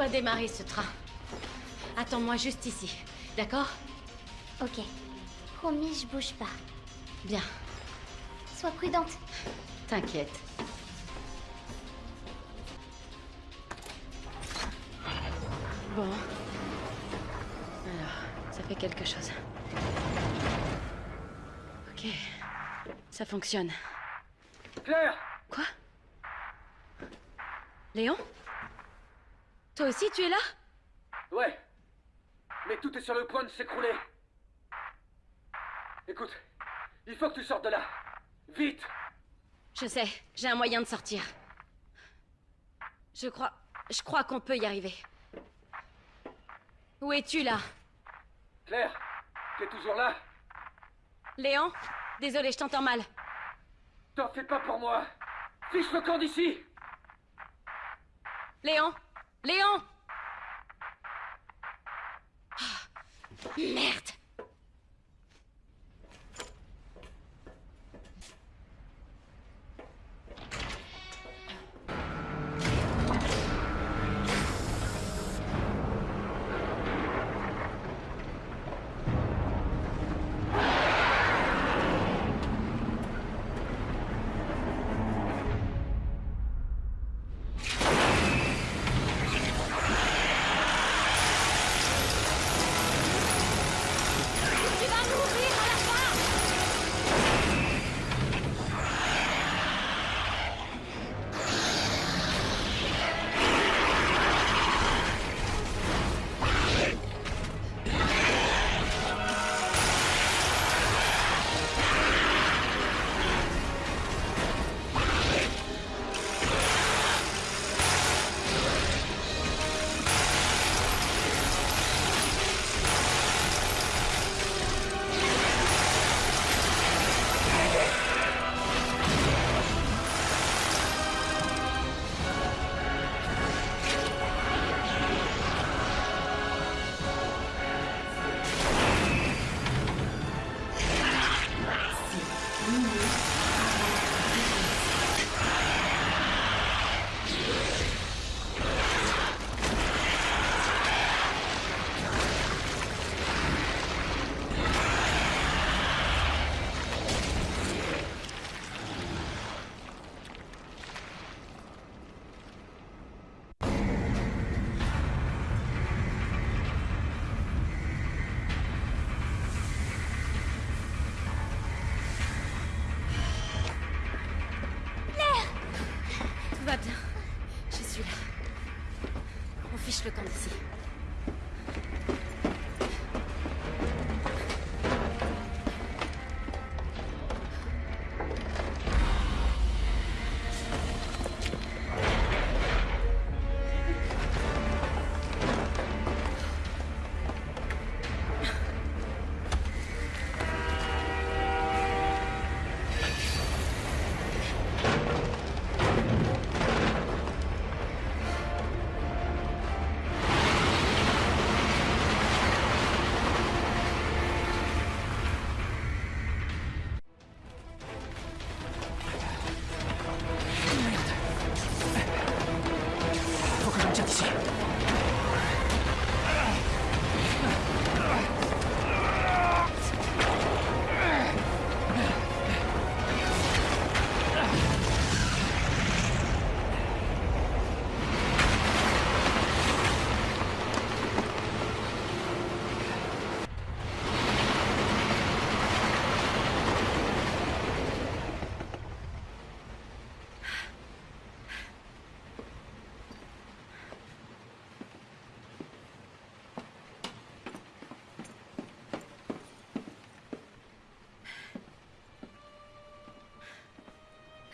Dois démarrer ce train. Attends-moi juste ici, d'accord? Ok. Promis, je bouge pas. Bien, Sois prudente. t'inquiète. Bon. Alors, ça fait quelque chose. Ok. Ça fonctionne. Claire Quoi? Léon? Toi aussi, tu es là? Ouais. Mais tout est sur le point de s'écrouler. Écoute, il faut que tu sortes de là. Vite Je sais, j'ai un moyen de sortir. Je crois. Je crois qu'on peut y arriver. Où es-tu là? Claire, t'es toujours là? Léon? Désolé, je t'entends mal. T'en fais pas pour moi Fiche le camp d'ici Léon? Léon Ah, Merde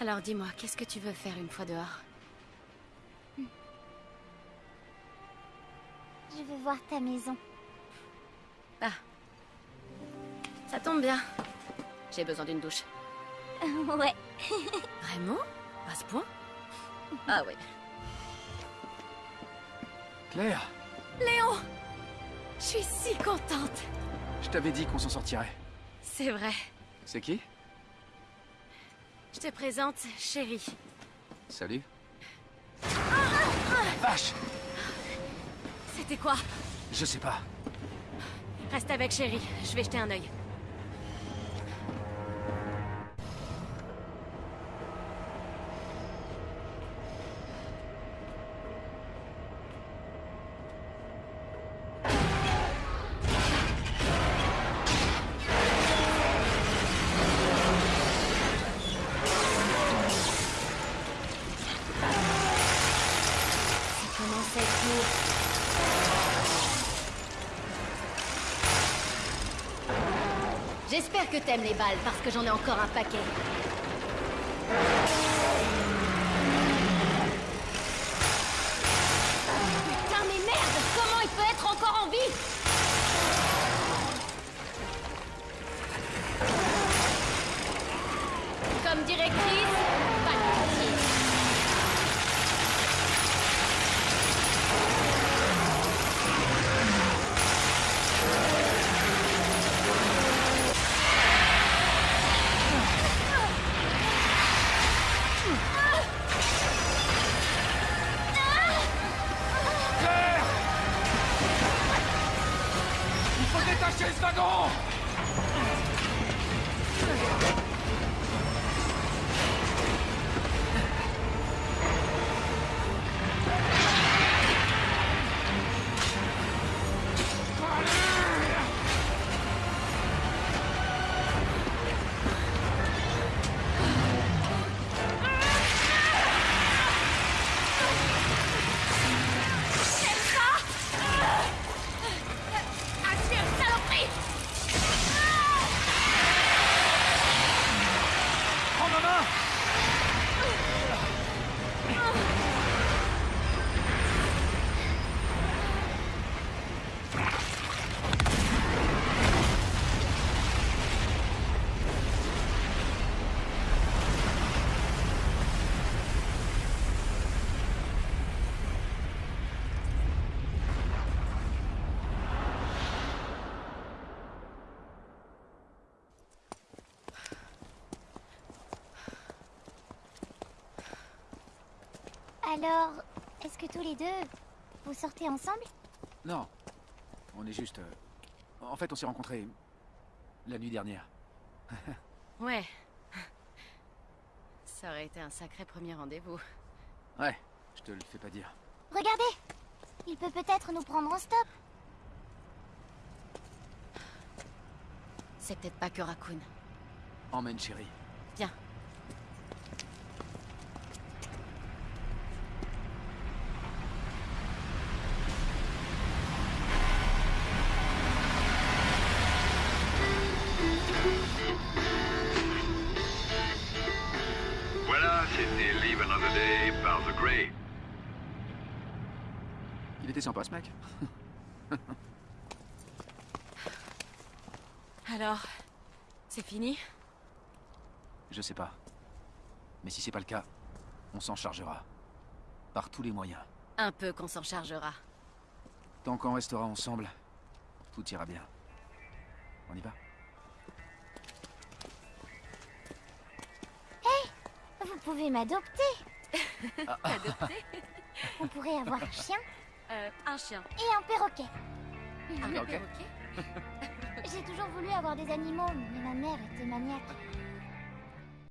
Alors dis-moi, qu'est-ce que tu veux faire une fois dehors Je veux voir ta maison. Ah. Ça tombe bien. J'ai besoin d'une douche. ouais. Vraiment À ce point Ah oui. Claire, Léon Je suis si contente je t'avais dit qu'on s'en sortirait. C'est vrai. C'est qui? Je te présente Chérie. Salut. Vache C'était quoi? Je sais pas. Reste avec Chérie, je vais jeter un œil. T'aimes les balles parce que j'en ai encore un paquet. Alors, est-ce que tous les deux, vous sortez ensemble? Non. On est juste... euh, En fait, on s'est rencontrés... la nuit dernière. Ouais. Ça aurait été un sacré premier rendez-vous. Ouais, je te le fais pas dire. Regardez Il peut peut-être nous prendre en stop. C'est peut-être pas que Raccoon. Emmène chérie. Viens. Fini Je sais pas. Mais si c'est pas le cas, on s'en chargera. Par tous les moyens. Un peu qu'on s'en chargera. Tant qu'on restera ensemble, tout ira bien. On y va Hé Vous pouvez m'adopter Adopter On pourrait avoir un chien Euh, un chien. et un perroquet. Un perroquet J'ai toujours voulu avoir des animaux, mais ma mère était maniaque.